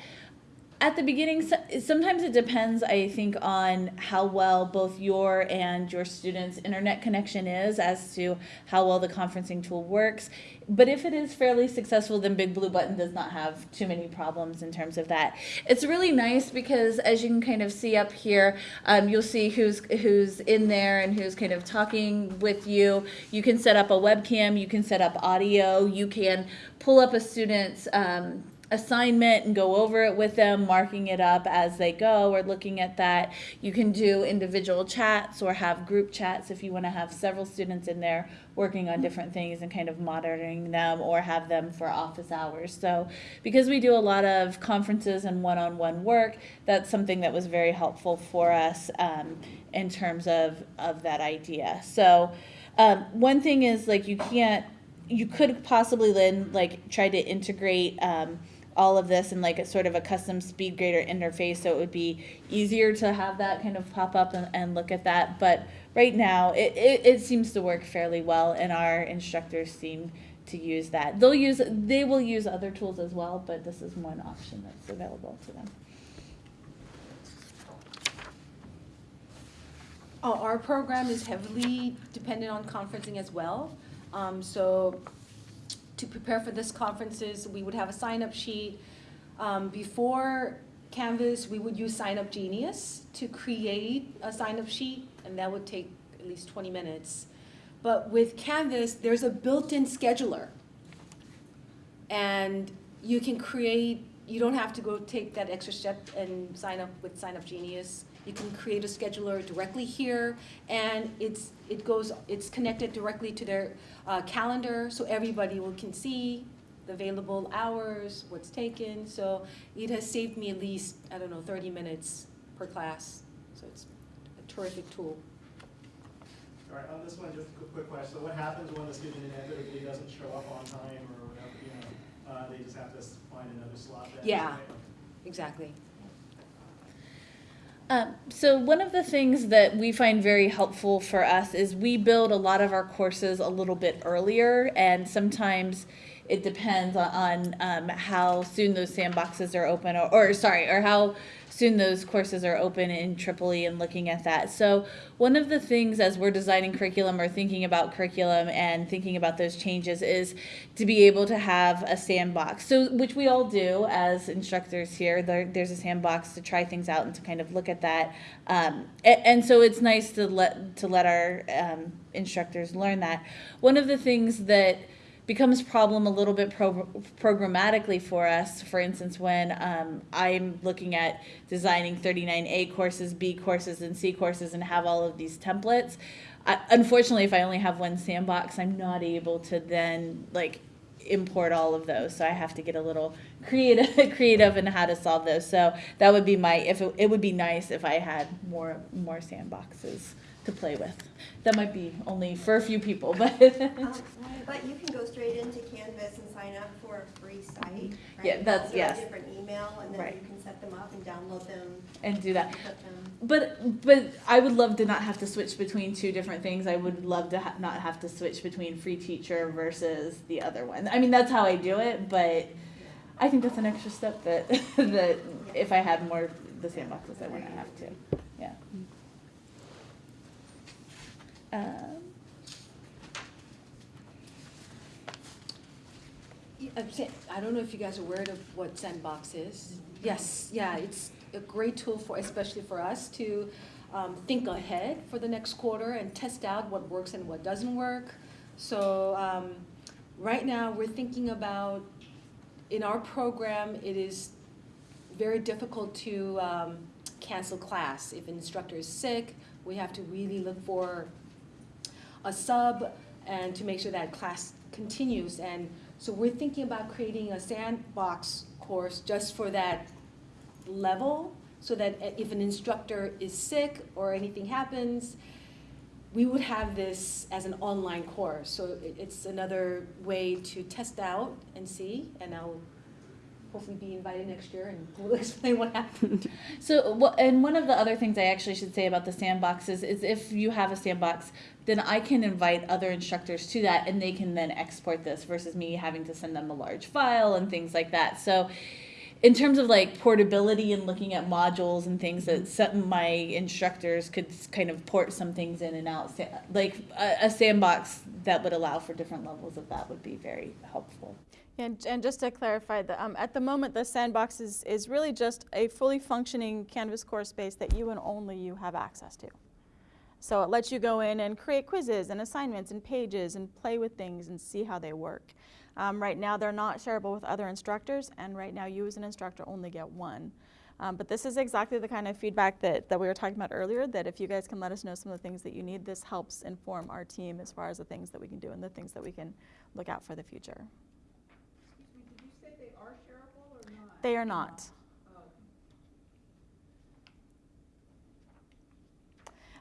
at the beginning sometimes it depends i think on how well both your and your students internet connection is as to how well the conferencing tool works. But if it is fairly successful then big blue button does not have too many problems in terms of that. It's really nice because as you can kind of see up here um, you'll see who's who's in there and who's kind of talking with you. You can set up a webcam you can set up audio you can pull up a student's um, assignment and go over it with them, marking it up as they go or looking at that. You can do individual chats or have group chats if you want to have several students in there working on different things and kind of monitoring them or have them for office hours. So, because we do a lot of conferences and one on one work, that's something that was very helpful for us um, in terms of, of that idea. So, um, one thing is like you can't you could possibly then like try to integrate um, all of this in like a sort of a custom speed grader interface so it would be easier to have that kind of pop up and, and look at that. But right now it, it, it seems to work fairly well and our instructors seem to use that. They'll use they will use other tools as well but this is one option that's available to them. Uh, our program is heavily dependent on conferencing as well. Um, so to prepare for this conferences, we would have a sign-up sheet. Um, before Canvas, we would use Sign Up Genius to create a sign-up sheet, and that would take at least 20 minutes. But with Canvas, there's a built-in scheduler. And you can create, you don't have to go take that extra step and sign up with Sign Up Genius. You can create a scheduler directly here, and it's, it goes, it's connected directly to their uh, calendar, so everybody will, can see the available hours, what's taken. So it has saved me at least, I don't know, 30 minutes per class. So it's a terrific tool. All right, on this one, just a quick, quick question. So what happens when the student inevitably doesn't show up on time or whatever, you know, uh, they just have to find another slot? Yeah. Exactly. Um, so one of the things that we find very helpful for us is we build a lot of our courses a little bit earlier, and sometimes it depends on, um, how soon those sandboxes are open, or, or sorry, or how soon those courses are open in Tripoli and looking at that. So one of the things as we're designing curriculum or thinking about curriculum and thinking about those changes is to be able to have a sandbox. So which we all do as instructors here. There, there's a sandbox to try things out and to kind of look at that. Um, a- and, so it's nice to let to let our um, instructors learn that. One of the things that becomes problem a little bit pro- programmatically for us. For instance, when um, I'm looking at designing 39A courses, B courses, and C courses, and have all of these templates. I, unfortunately, if I only have one sandbox, I'm not able to then like import all of those. So I have to get a little creative, creative in how to solve those. So that would be my. If it, it would be nice if I had more more sandboxes to play with. That might be only for a few people, but. Um, But you can go straight into Canvas and sign up for a free site, right? Yeah, that's- Through a yes. different email, and then Right. you can set them up and download them, and do that. put them. But but I would love to not have to switch between two different things. I would love to ha- not have to switch between free teacher versus the other one. I mean that's how I do it, but I think that's an extra step that that if I had more the sandboxes I wouldn't have to. Yeah. Um, saying- I don't know if you guys are aware of what Sandbox is. Yes, yeah, it's a great tool for, especially for us to um, think ahead for the next quarter and test out what works and what doesn't work. So um, right now, we're thinking about, in our program, it is very difficult to um, cancel class. If an instructor is sick, we have to really look for a sub and to make sure that class continues. And so we're thinking about creating a sandbox course just for that level, so that if an instructor is sick or anything happens, we would have this as an online course. So it's another way to test out and see, and I'll hopefully be invited next year and we'll explain what happened. So, wha- and one of the other things I actually should say about the sandboxes is if you have a sandbox, then I can invite other instructors to that and they can then export this versus me having to send them a large file and things like that. So, in terms of like portability and looking at modules and things that mm-hmm. some my instructors could kind of port some things in and out, like a, a sandbox that would allow for different levels of that would be very helpful. And, and just to clarify, the, um, at the moment, the sandbox is, is really just a fully functioning Canvas core space that you and only you have access to. So it lets you go in and create quizzes and assignments and pages and play with things and see how they work. Um, right now, they're not shareable with other instructors, and right now, you as an instructor only get one. Um, but this is exactly the kind of feedback that, that we were talking about earlier, that if you guys can let us know some of the things that you need, this helps inform our team as far as the things that we can do and the things that we can look out for the future. Did you say they are shareable or not? They are not.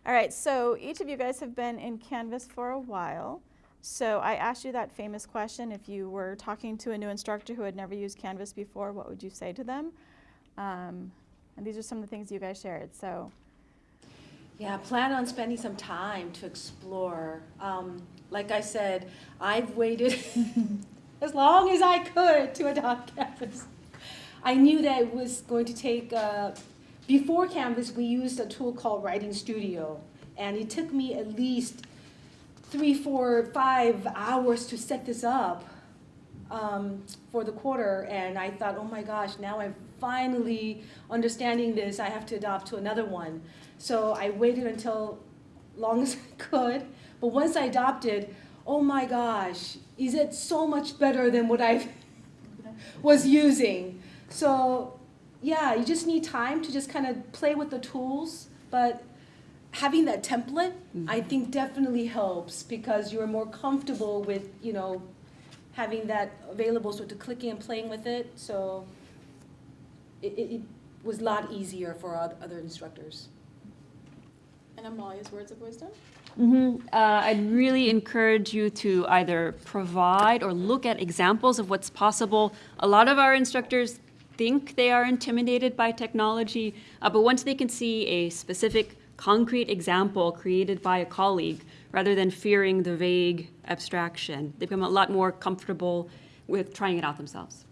All right, so each of you guys have been in Canvas for a while. So I asked you that famous question, if you were talking to a new instructor who had never used Canvas before, what would you say to them? Um, and these are some of the things you guys shared, so. Yeah, plan on spending some time to explore. Um, like I said, I've waited as long as I could to adopt Canvas. I knew that it was going to take, uh, before Canvas, we used a tool called Writing Studio. And it took me at least three, four, five hours to set this up um, for the quarter. And I thought, oh my gosh, now I'm finally understanding this. I have to adopt to another one. So I waited until long as I could. But once I adopted, oh my gosh, is it so much better than what I was using? So yeah, you just need time to just kind of play with the tools. But having that template, I think definitely helps because you're more comfortable with, you know, having that available, so to clicking and playing with it, so it, it, it was a lot easier for other instructors. And Amalia's words of wisdom? hmm Uh, I'd really encourage you to either provide or look at examples of what's possible. A lot of our instructors think they are intimidated by technology, uh, but once they can see a specific, concrete example created by a colleague, rather than fearing the vague abstraction, they become a lot more comfortable with trying it out themselves.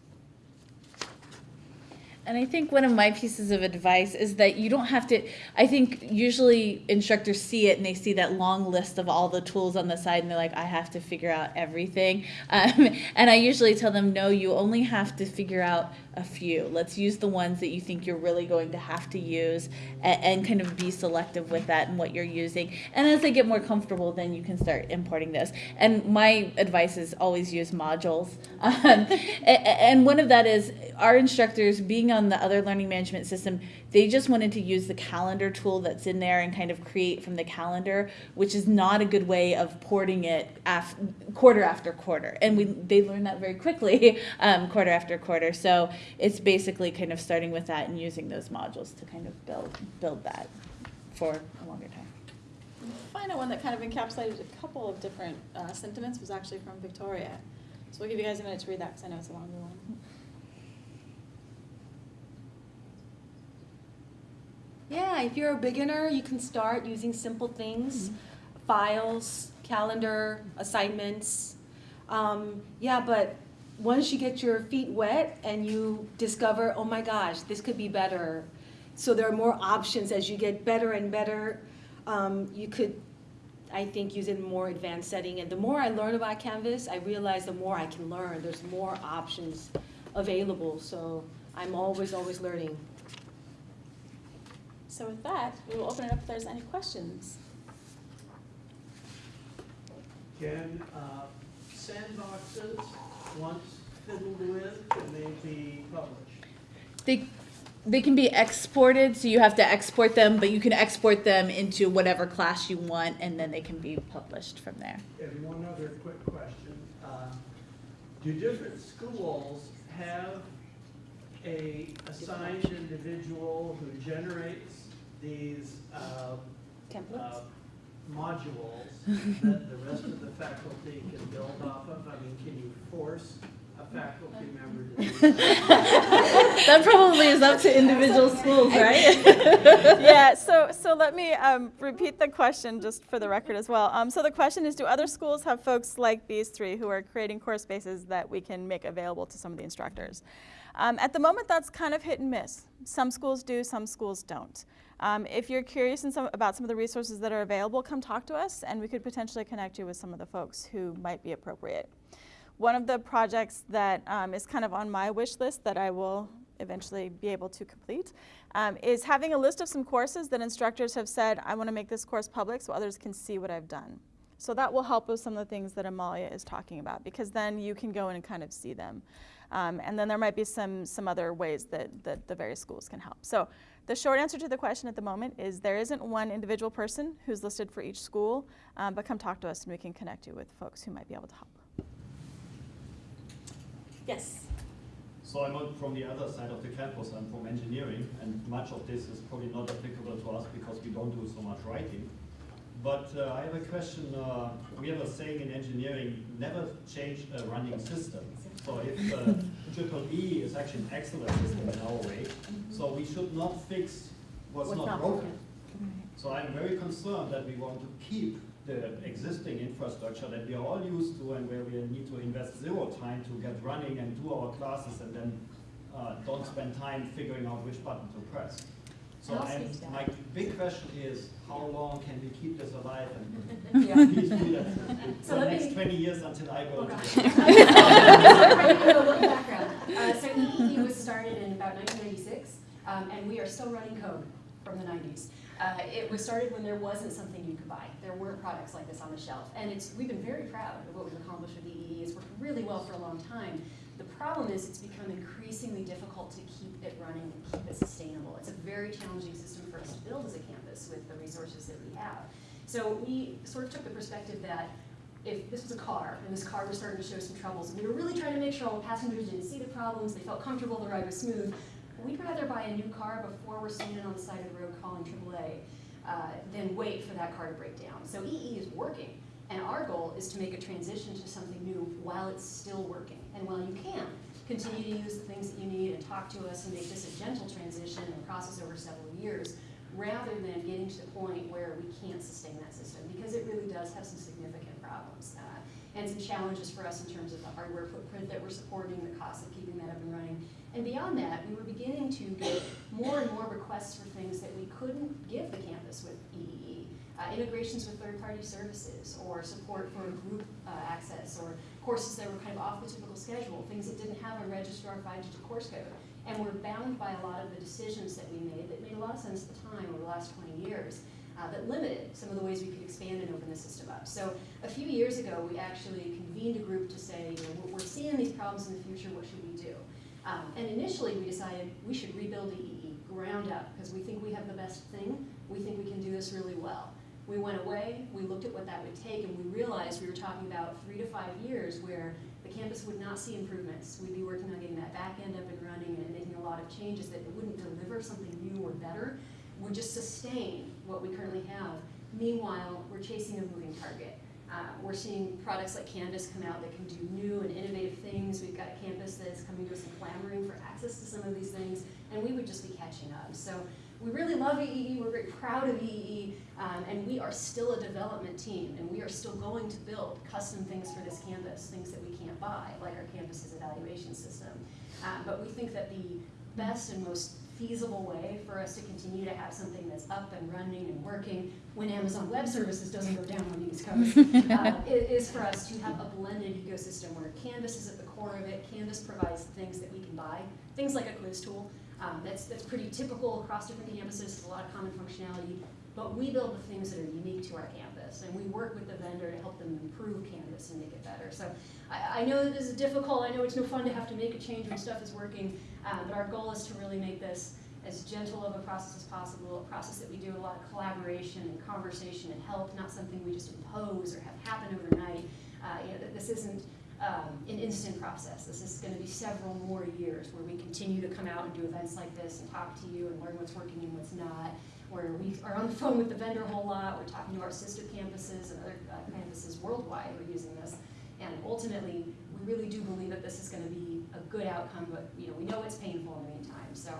And I think one of my pieces of advice is that you don't have to. I think usually instructors see it and they see that long list of all the tools on the side and they're like, I have to figure out everything. Um, and I usually tell them, no, you only have to figure out a few. Let's use the ones that you think you're really going to have to use and, and kind of be selective with that and what you're using. And as they get more comfortable, then you can start importing those. And my advice is always use modules. Um, a- and one of that is our instructors being on the other learning management system, they just wanted to use the calendar tool that's in there and kind of create from the calendar, which is not a good way of porting it af- quarter after quarter. And we they learned that very quickly, um, quarter after quarter. So it's basically kind of starting with that and using those modules to kind of build build that for a longer time. The final one that kind of encapsulated a couple of different uh, sentiments was actually from Victoria. So we'll give you guys a minute to read that because I know it's a longer one. Yeah, if you're a beginner, you can start using simple things, files, calendar, assignments. Um, yeah, but once you get your feet wet and you discover, oh my gosh, this could be better. So there are more options as you get better and better. Um, you could, I think, use it in more advanced setting. And the more I learn about Canvas, I realize the more I can learn. There's more options available. So I'm always, always learning. So with that, we will open it up if there's any questions. Can uh, sandboxes, once fiddled with, can they be published? They they can be exported, so you have to export them, but you can export them into whatever class you want, and then they can be published from there. And one other quick question. uh, Do different schools have a assigned individual who generates these uh, Templates? uh, modules that the rest of the faculty can build off of? I mean, can you force a faculty member to do that? That probably is up to individual schools, right? yeah, so, so let me um, repeat the question just for the record as well. Um, so the question is, do other schools have folks like these three who are creating core spaces that we can make available to some of the instructors? Um, at the moment, that's kind of hit and miss. Some schools do, some schools don't. Um, if you're curious some, about some of the resources that are available, come talk to us and we could potentially connect you with some of the folks who might be appropriate. One of the projects that um, is kind of on my wish list that I will eventually be able to complete um, is having a list of some courses that instructors have said, I want to make this course public so others can see what I've done. So that will help with some of the things that Amalia is talking about because then you can go in and kind of see them. Um, and then there might be some, some other ways that, that the various schools can help. So the short answer to the question at the moment is there isn't one individual person who's listed for each school, um, but come talk to us and we can connect you with folks who might be able to help. Yes. So I'm not from the other side of the campus, I'm from engineering, and much of this is probably not applicable to us because we don't do so much writing. But uh, I have a question, uh, we have a saying in engineering, never change a running system. So if uh, triple E is actually an excellent system in our way, so we should not fix what's, What's not, not broken. broken. So I'm very concerned that we want to keep the existing infrastructure that we are all used to and where we need to invest zero time to get running and do our classes and then uh, don't spend time figuring out which button to press. So I'll I'm, speak to that. my big question is, how long can we keep this alive and Yeah. please do that So for the next me- twenty years until I go the a background. Uh, so EEE was started in about 1996, um, and we are still running code from the 90s. Uh, it was started when there wasn't something you could buy. There weren't products like this on the shelf, and it's we've been very proud of what we've accomplished with EEE. It's worked really well for a long time. The problem is it's become increasingly difficult to keep it running and keep it sustainable. Very challenging system for us to build as a campus with the resources that we have. So we sort of took the perspective that if this was a car and this car was starting to show some troubles, and we were really trying to make sure all passengers didn't see the problems, they felt comfortable, the ride was smooth, we'd rather buy a new car before we're standing on the side of the road calling AAA uh, than wait for that car to break down. So EE is working, and our goal is to make a transition to something new while it's still working. And while you can, continue to use the things that you need and talk to us and make this a gentle transition and process over several years, rather than getting to the point where we can't sustain that system, because it really does have some significant problems. Uh, and some challenges for us in terms of the hardware footprint that we're supporting, the cost of keeping that up and running. And beyond that, we were beginning to get more and more requests for things that we couldn't give the campus with EEE. Uh, integrations with third-party services, or support for group uh, access, or courses that were kind of off the typical schedule, things that didn't have a registrar five-digit course code. And we're bound by a lot of the decisions that we made that made a lot of sense at the time over the last 20 years uh, that limited some of the ways we could expand and open the system up. So a few years ago, we actually convened a group to say, you know, we're- seeing these problems in the future, what should we do? Um, and initially, we decided we should rebuild the EE ground up because we think we have the best thing. We think we can do this really well. We went away, we looked at what that would take, and we realized we were talking about three to five years where the campus would not see improvements. We'd be working on getting that back end up and running and making a lot of changes that wouldn't deliver something new or better, would just sustain what we currently have. Meanwhile, we're chasing a moving target. Uh, we're seeing products like Canvas come out that can do new and innovative things. We've got a campus that's coming to us and clamoring for access to some of these things, and we would just be catching up. So we really love EEE, we're very proud of EEE, um, and we are still a development team, and we are still going to build custom things for this campus, things that we can't buy, like our campus's evaluation system. Um, but we think that the best and most feasible way for us to continue to have something that's up and running and working when Amazon Web Services doesn't go down on the East Coast, uh, is for us to have a blended ecosystem where Canvas is at the core of it. Canvas provides things that we can buy, things like a quiz tool. Um, that's, that's pretty typical across different campuses, a lot of common functionality. But we build the things that are unique to our campus, and we work with the vendor to help them improve Canvas and make it better. So I, I know that this is difficult. I know it's no fun to have to make a change when stuff is working, um, but our goal is to really make this as gentle of a process as possible, a process that we do a lot of collaboration and conversation and help, not something we just impose or have happen overnight. Uh, you know, this isn't um, an instant process. This is going to be several more years where we continue to come out and do events like this and talk to you and learn what's working and what's not. Where we are on the phone with the vendor a whole lot. We're talking to our sister campuses and other uh, campuses worldwide who are using this. And ultimately, we really do believe that this is going to be a good outcome, but you know, we know it's painful in the meantime. So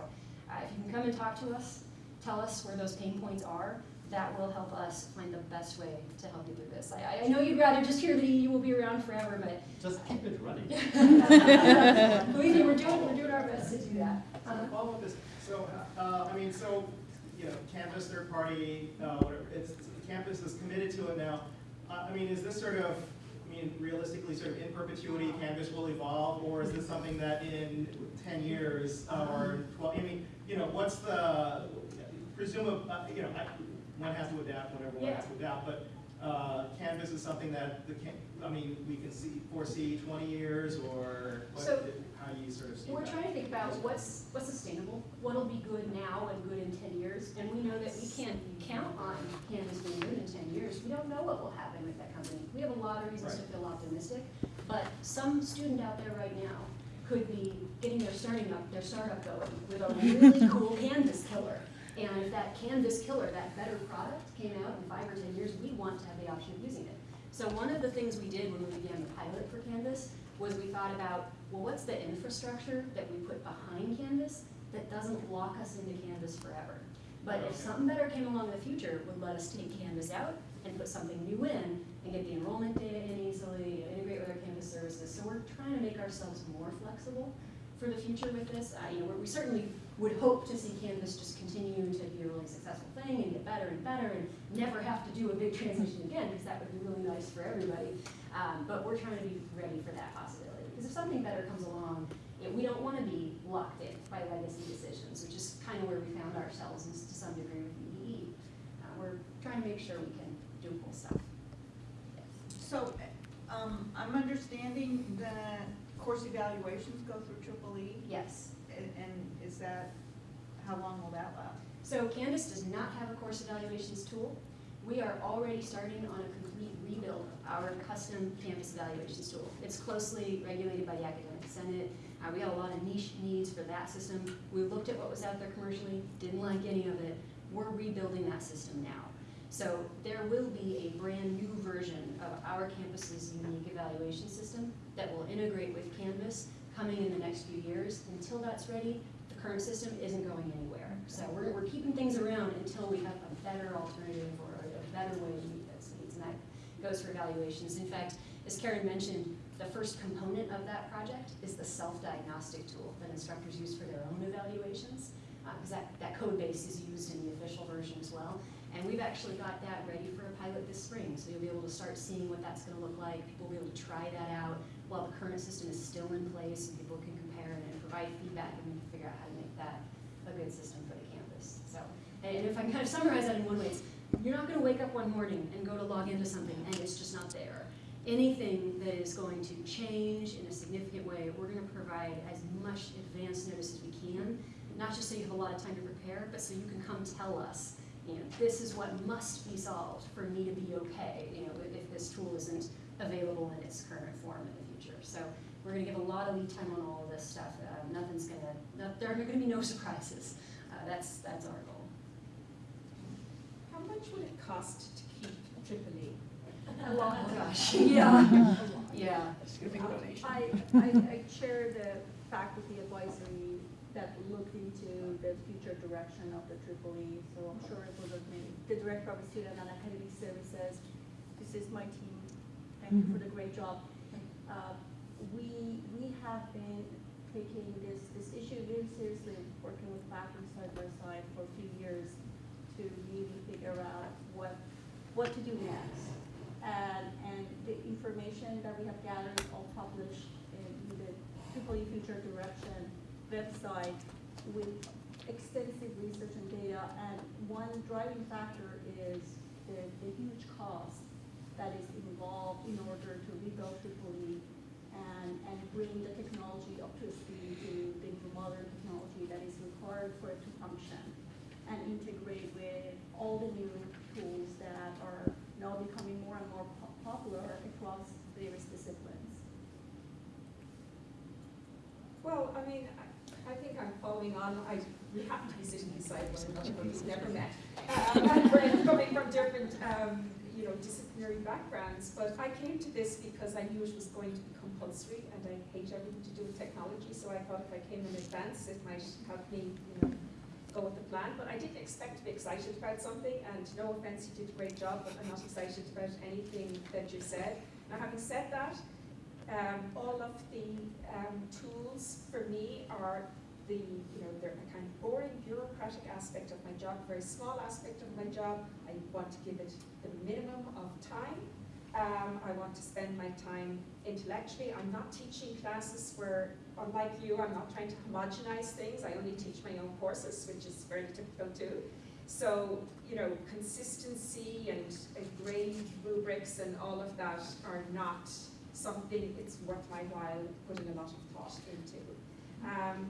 uh, if you can come and talk to us, tell us where those pain points are, that will help us find the best way to help you through this. I, I know you'd rather just hear that you will be around forever, but Just keep it running. believe me, we're doing, we're doing our best to do that. So to follow up this, so, uh, I mean, so, you know, Canvas, third party, uh, whatever, it's, Canvas is committed to it now. Uh, I mean, is this sort of, I mean, realistically, sort of in perpetuity, Canvas will evolve, or is this something that in ten years, uh, or twelve, I mean, you know, what's the, presume, uh, you know, I, one has to adapt, whenever one has to adapt, but, uh, Canvas is something that the, I mean, we can see, foresee twenty years, or what, So- how you sort of see? We're trying to think about what's, what's sustainable, what'll be good now and good in ten years, and we know that we can't count on Canvas being good in ten years. We don't know what will happen with that company. We have a lot of reasons to feel optimistic, but some student out there right now could be getting their starting up, their startup going with a really cool Canvas killer. And if that Canvas killer, that better product came out in five or ten years, we want to have the option of using it. So one of the things we did when we began the pilot for Canvas was we thought about, well, what's the infrastructure that we put behind Canvas that doesn't lock us into Canvas forever? But if something better came along in the future, would let us take Canvas out and put something new in and get the enrollment data in easily, integrate with our Canvas services. So we're trying to make ourselves more flexible for the future with this. Uh, you know, we certainly would hope to see Canvas just continue to be a really successful thing and get better and better and never have to do a big transition again, because that would be really nice for everybody. Um, but we're trying to be ready for that possibility. Because if something better comes along, know, we don't want to be locked in by legacy decisions, which is kind of where we found ourselves is to some degree with EEE. Uh, we're trying to make sure we can do cool stuff. So, um, I'm understanding that course evaluations go through triple E? Yes. And, and is that, how long will that last? So Canvas does not have a course evaluations tool. We are already starting on a complete rebuild of our custom Canvas evaluations tool. It's closely regulated by the Academic Senate. Uh, we got a lot of niche needs for that system. We looked at what was out there commercially, didn't like any of it. We're rebuilding that system now. So there will be a brand new version of our campus's unique evaluation system that will integrate with Canvas coming in the next few years. Until that's ready, current system isn't going anywhere. So we're, we're keeping things around until we have a better alternative or a better way to meet those needs. And that goes for evaluations. In fact, as Karen mentioned, the first component of that project is the self-diagnostic tool that instructors use for their own evaluations. Uh, because that, that code base is used in the official version as well. And we've actually got that ready for a pilot this spring. So you'll be able to start seeing what that's gonna look like. People will be able to try that out while the current system is still in place. And people can compare it and provide feedback and figure out how to make that a good system for the campus. So, and if I can kind of summarize that in one way, it's you're not gonna wake up one morning and go to log into something and it's just not there. Anything that is going to change in a significant way, we're gonna provide as much advance notice as we can. Not just so you have a lot of time to prepare, but so you can come tell us, you know, this is what must be solved for me to be okay, you know, if this tool isn't available in its current form in the future. So we're gonna give a lot of lead time on all of this stuff. Uh, nothing's gonna, no, there are gonna be no surprises. Uh, that's, that's our goal. How much would it cost to keep Tripoli? E? A lot, oh gosh, yeah, yeah. I, I, I chair the faculty advisory that looked into the future direction of the triple E, so I'm sure it was with me. The director of student and academic services, this is my team, thank you for the great job. Uh, we, we have been taking this, this issue very seriously, working with faculty side by side for a few years to really figure out what, what to do next. And, and the information that we have gathered is all published in the Triple E Future Direction website with extensive research and data. And one driving factor is the, the huge cost that is involved in order to rebuild Triple E and, and bring the technology up to speed to the modern technology that is required for it to function and integrate with all the new tools that are now becoming more and more po- popular across various disciplines. Well, I mean, I, I think I'm following on, I, we happen to be sitting beside one another, but we've never met. We're coming from different, um, you know, disciplinary backgrounds, but I came to this because I knew it was going to be compulsory, and I hate everything to do with technology, so I thought if I came in advance, it might help me, you know, go with the plan, but I didn't expect to be excited about something, and no offense, you did a great job, but I'm not excited about anything that you said. Now, having said that, um, all of the um, tools for me are the, you know, they're kind of boring bureaucratic aspect of my job, very small aspect of my job. I want to give it the minimum of time. Um, I want to spend my time intellectually. I'm not teaching classes where, unlike you, I'm not trying to homogenize things. I only teach my own courses, which is very typical too. So, you know, consistency and uh, grade rubrics and all of that are not something it's worth my while putting a lot of thought into. Um,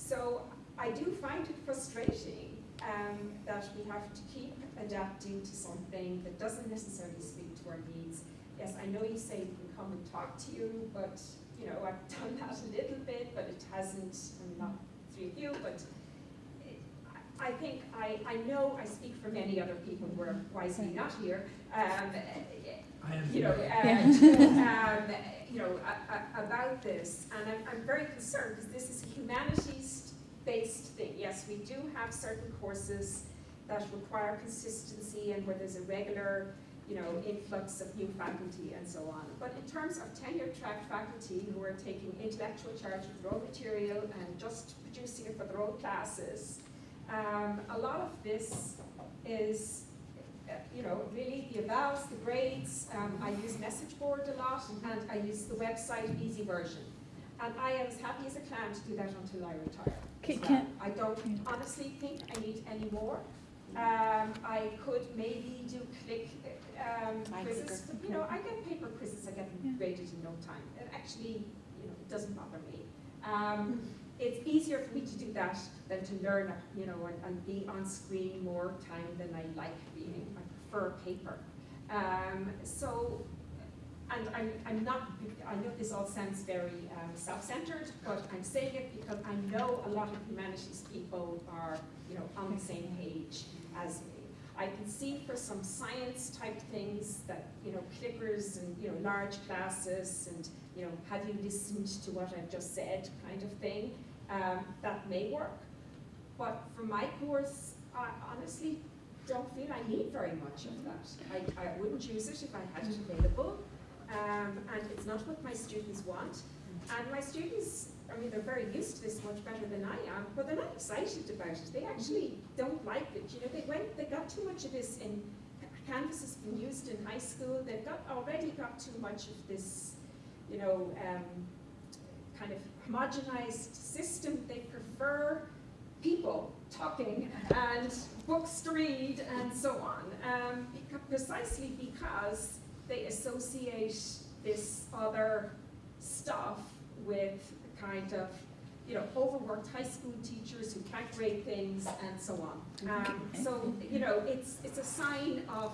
so I do find it frustrating um, that we have to keep adapting to something that doesn't necessarily speak to our needs. Yes, I know you say we can come and talk to you, but you know I've done that a little bit, but it hasn't. I'm not through you, but I I think I, I know I speak for many other people who are wisely not here. Um, you know, uh, um, you know, a, a, about this, and I'm, I'm very concerned because this is a humanities-based thing. Yes, we do have certain courses that require consistency and where there's a regular, you know, influx of new faculty and so on. But in terms of tenure-track faculty who are taking intellectual charge of raw material and just producing it for their own classes, um, a lot of this is you know, really the evals, the grades, um, I use message board a lot, and I use the website easy version. And I am as happy as a clam to do that until I retire. Can- as well. can- I don't honestly think I need any more. Um, I could maybe do click um, quizzes, but you know, I get paper quizzes, I get them graded in no time. It actually, you know, it doesn't bother me. Um, it's easier for me to do that than to learn, you know, and, and be on screen more time than I like being. I prefer paper. Um, so, and I'm, I'm not, I know this all sounds very um, self-centered, but I'm saying it because I know a lot of humanities people are, you know, on the same page as me. I can see for some science type things that, you know, clickers and, you know, large classes and, you know, have you listened to what I've just said kind of thing, um, that may work. But for my course, I honestly don't feel I need very much of that. I, I wouldn't use it if I had it available. Um, and it's not what my students want. And my students, I mean, they're very used to this much better than I am, but they're not excited about it. They actually don't like it. You know, they went, they got too much of this in, Canvas has been used in high school. They've got, already got too much of this, you know, um, kind of homogenized system. They prefer people talking and books to read and so on, um, beca- precisely because they associate this other stuff with kind of, you know, overworked high school teachers who can't grade things and so on. Um, so, you know, it's, it's a sign of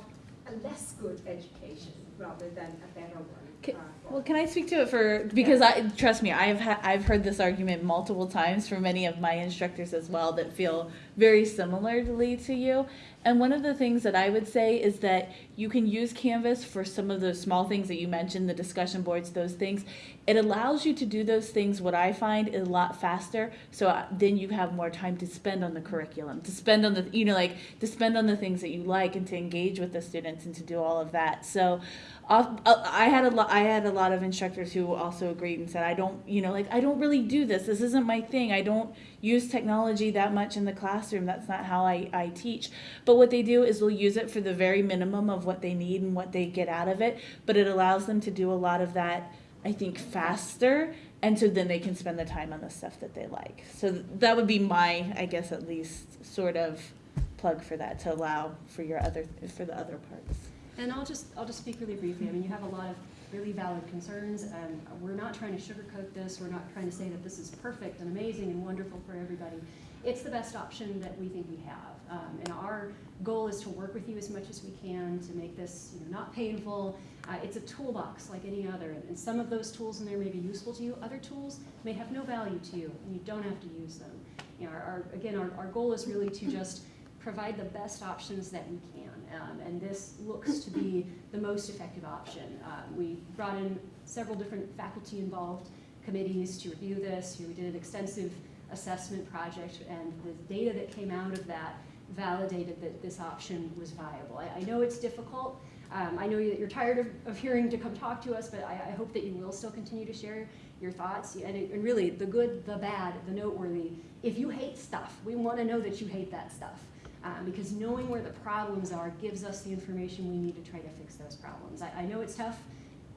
a less good education rather than a better one. Ca- uh, Well, can I speak to it for because I trust me, I've ha- I've heard this argument multiple times from many of my instructors as well that feel very similarly to you. And one of the things that I would say is that you can use Canvas for some of those small things that you mentioned, the discussion boards, those things. It allows you to do those things. What I find is a lot faster. So uh, then you have more time to spend on the curriculum, to spend on the you know like to spend on the things that you like, and to engage with the students and to do all of that. So. Uh, I had a lot. I had a lot of instructors who also agreed and said, "I don't, you know, like I don't really do this. This isn't my thing. I don't use technology that much in the classroom. That's not how I, I teach." But what they do is they'll use it for the very minimum of what they need and what they get out of it. But it allows them to do a lot of that, I think, faster, and so then they can spend the time on the stuff that they like. So that would be my, I guess, at least sort of plug for that to allow for your other for the other parts. And I'll just, I'll just speak really briefly. I mean, you have a lot of really valid concerns, and we're not trying to sugarcoat this. We're not trying to say that this is perfect and amazing and wonderful for everybody. It's the best option that we think we have. Um, and our goal is to work with you as much as we can to make this you know, not painful. Uh, it's a toolbox like any other, and, and some of those tools in there may be useful to you. Other tools may have no value to you, and you don't have to use them. You know, our, our, again, our, our goal is really to just provide the best options that we can. Um, and this looks to be the most effective option. Um, we brought in several different faculty involved committees to review this. We did an extensive assessment project, and the data that came out of that validated that this option was viable. I, I know it's difficult. Um, I know that you're tired of, of hearing to come talk to us, but I, I hope that you will still continue to share your thoughts. And, it, and really, the good, the bad, the noteworthy. If you hate stuff, we want to know that you hate that stuff um, because knowing where the problems are gives us the information we need to try to fix those problems. I, I know it's tough.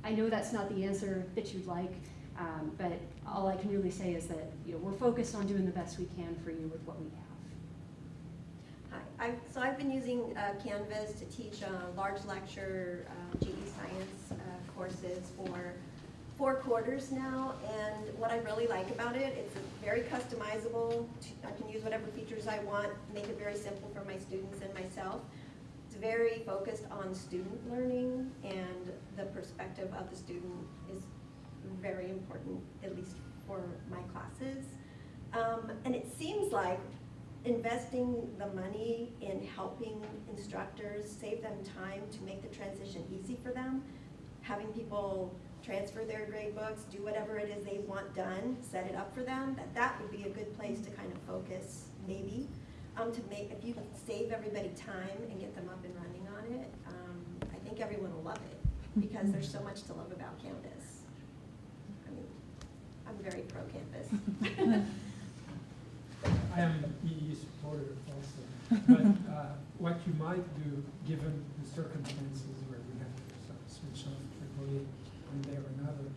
I know that's not the answer that you'd like, um, but all I can really say is that you know, we're focused on doing the best we can for you with what we have. Hi, I, so I've been using uh, Canvas to teach uh, large lecture uh, GE science uh, courses for four quarters now, and what I really like about it, it's very customizable. I can use whatever features I want, make it very simple for my students and myself. It's very focused on student learning, and the perspective of the student is very important, at least for my classes. Um, and it seems like investing the money in helping instructors save them time to make the transition easy for them, having people transfer their grade books, do whatever it is they want done, set it up for them, that that would be a good place to kind of focus, maybe. Um, to make, if you save everybody time and get them up and running on it, um, I think everyone will love it, because there's so much to love about Canvas. I mean, I'm very pro Canvas. I am an EE supporter also, but uh, what you might do, given the circumstances where we have to switch off EEE one day or another,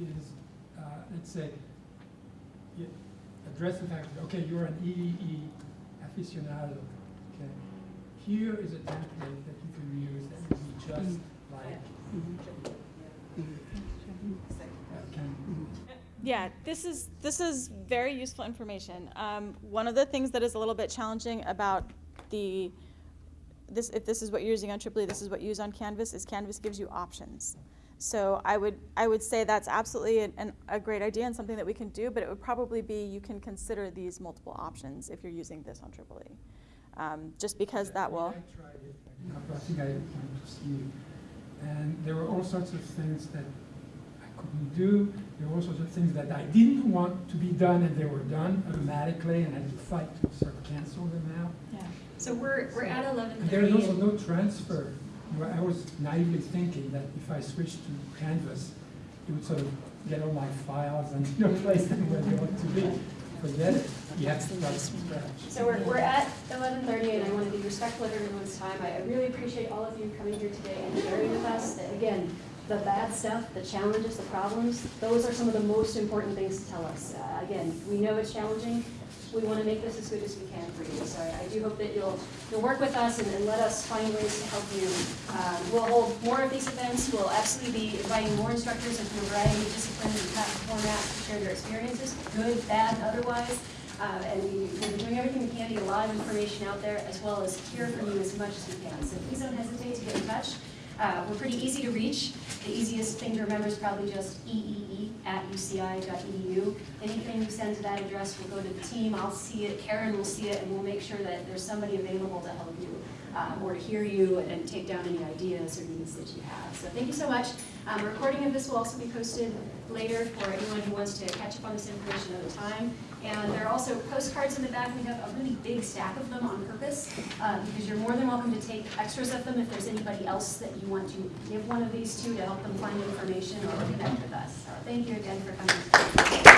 is, uh, let's say, address the fact that, okay, you're an EEE aficionado, okay? Here is a template that you can use just like, uh, can Yeah, this is, this is very useful information. Um, one of the things that is a little bit challenging about the, this, if this is what you're using on Tripoli, this is what you use on Canvas, is Canvas gives you options. So I would, I would say that's absolutely an, an, a great idea and something that we can do, but it would probably be you can consider these multiple options if you're using this on Tripoli. Um, just because that will. I tried it, I think I went to see. And there were all sorts of things that I couldn't do. There were all sorts of things that I didn't want to be done and they were done automatically and I had to fight to sort of cancel them out. Yeah. So we're, we're at eleven And there is also no transfer. I was naively thinking that if I switched to Canvas, it would sort of get all my files and you know, place them where they want to be. Forget. You have to scratch. So we're, we're at eleven thirty, and I want to be respectful of everyone's time. I I really appreciate all of you coming here today and sharing with us, that, again, the bad stuff, the challenges, the problems, those are some of the most important things to tell us. Uh, Again, we know it's challenging, we want to make this as good as we can for you. So I, I do hope that you'll, you'll work with us and, and let us find ways to help you. Um, we'll hold more of these events, we'll absolutely be inviting more instructors from a variety of disciplines and formats to share their experiences, good, bad, otherwise. Uh, and we, we'll be doing everything we can to get a lot of information out there, as well as hear from you as much as we can. So please don't hesitate to get in touch. Uh, we're pretty easy to reach. The easiest thing to remember is probably just eee at uci.edu. Anything you send to that address will go to the team. I'll see it, Karen will see it, and we'll make sure that there's somebody available to help you um, or to hear you and take down any ideas or needs that you have. So thank you so much. Um, a recording of this will also be posted later for anyone who wants to catch up on this information at a time. And there are also postcards in the back. We have a really big stack of them on purpose uh, because you're more than welcome to take extras of them if there's anybody else that you want to give one of these to to help them find information or connect with us. So thank you again for coming.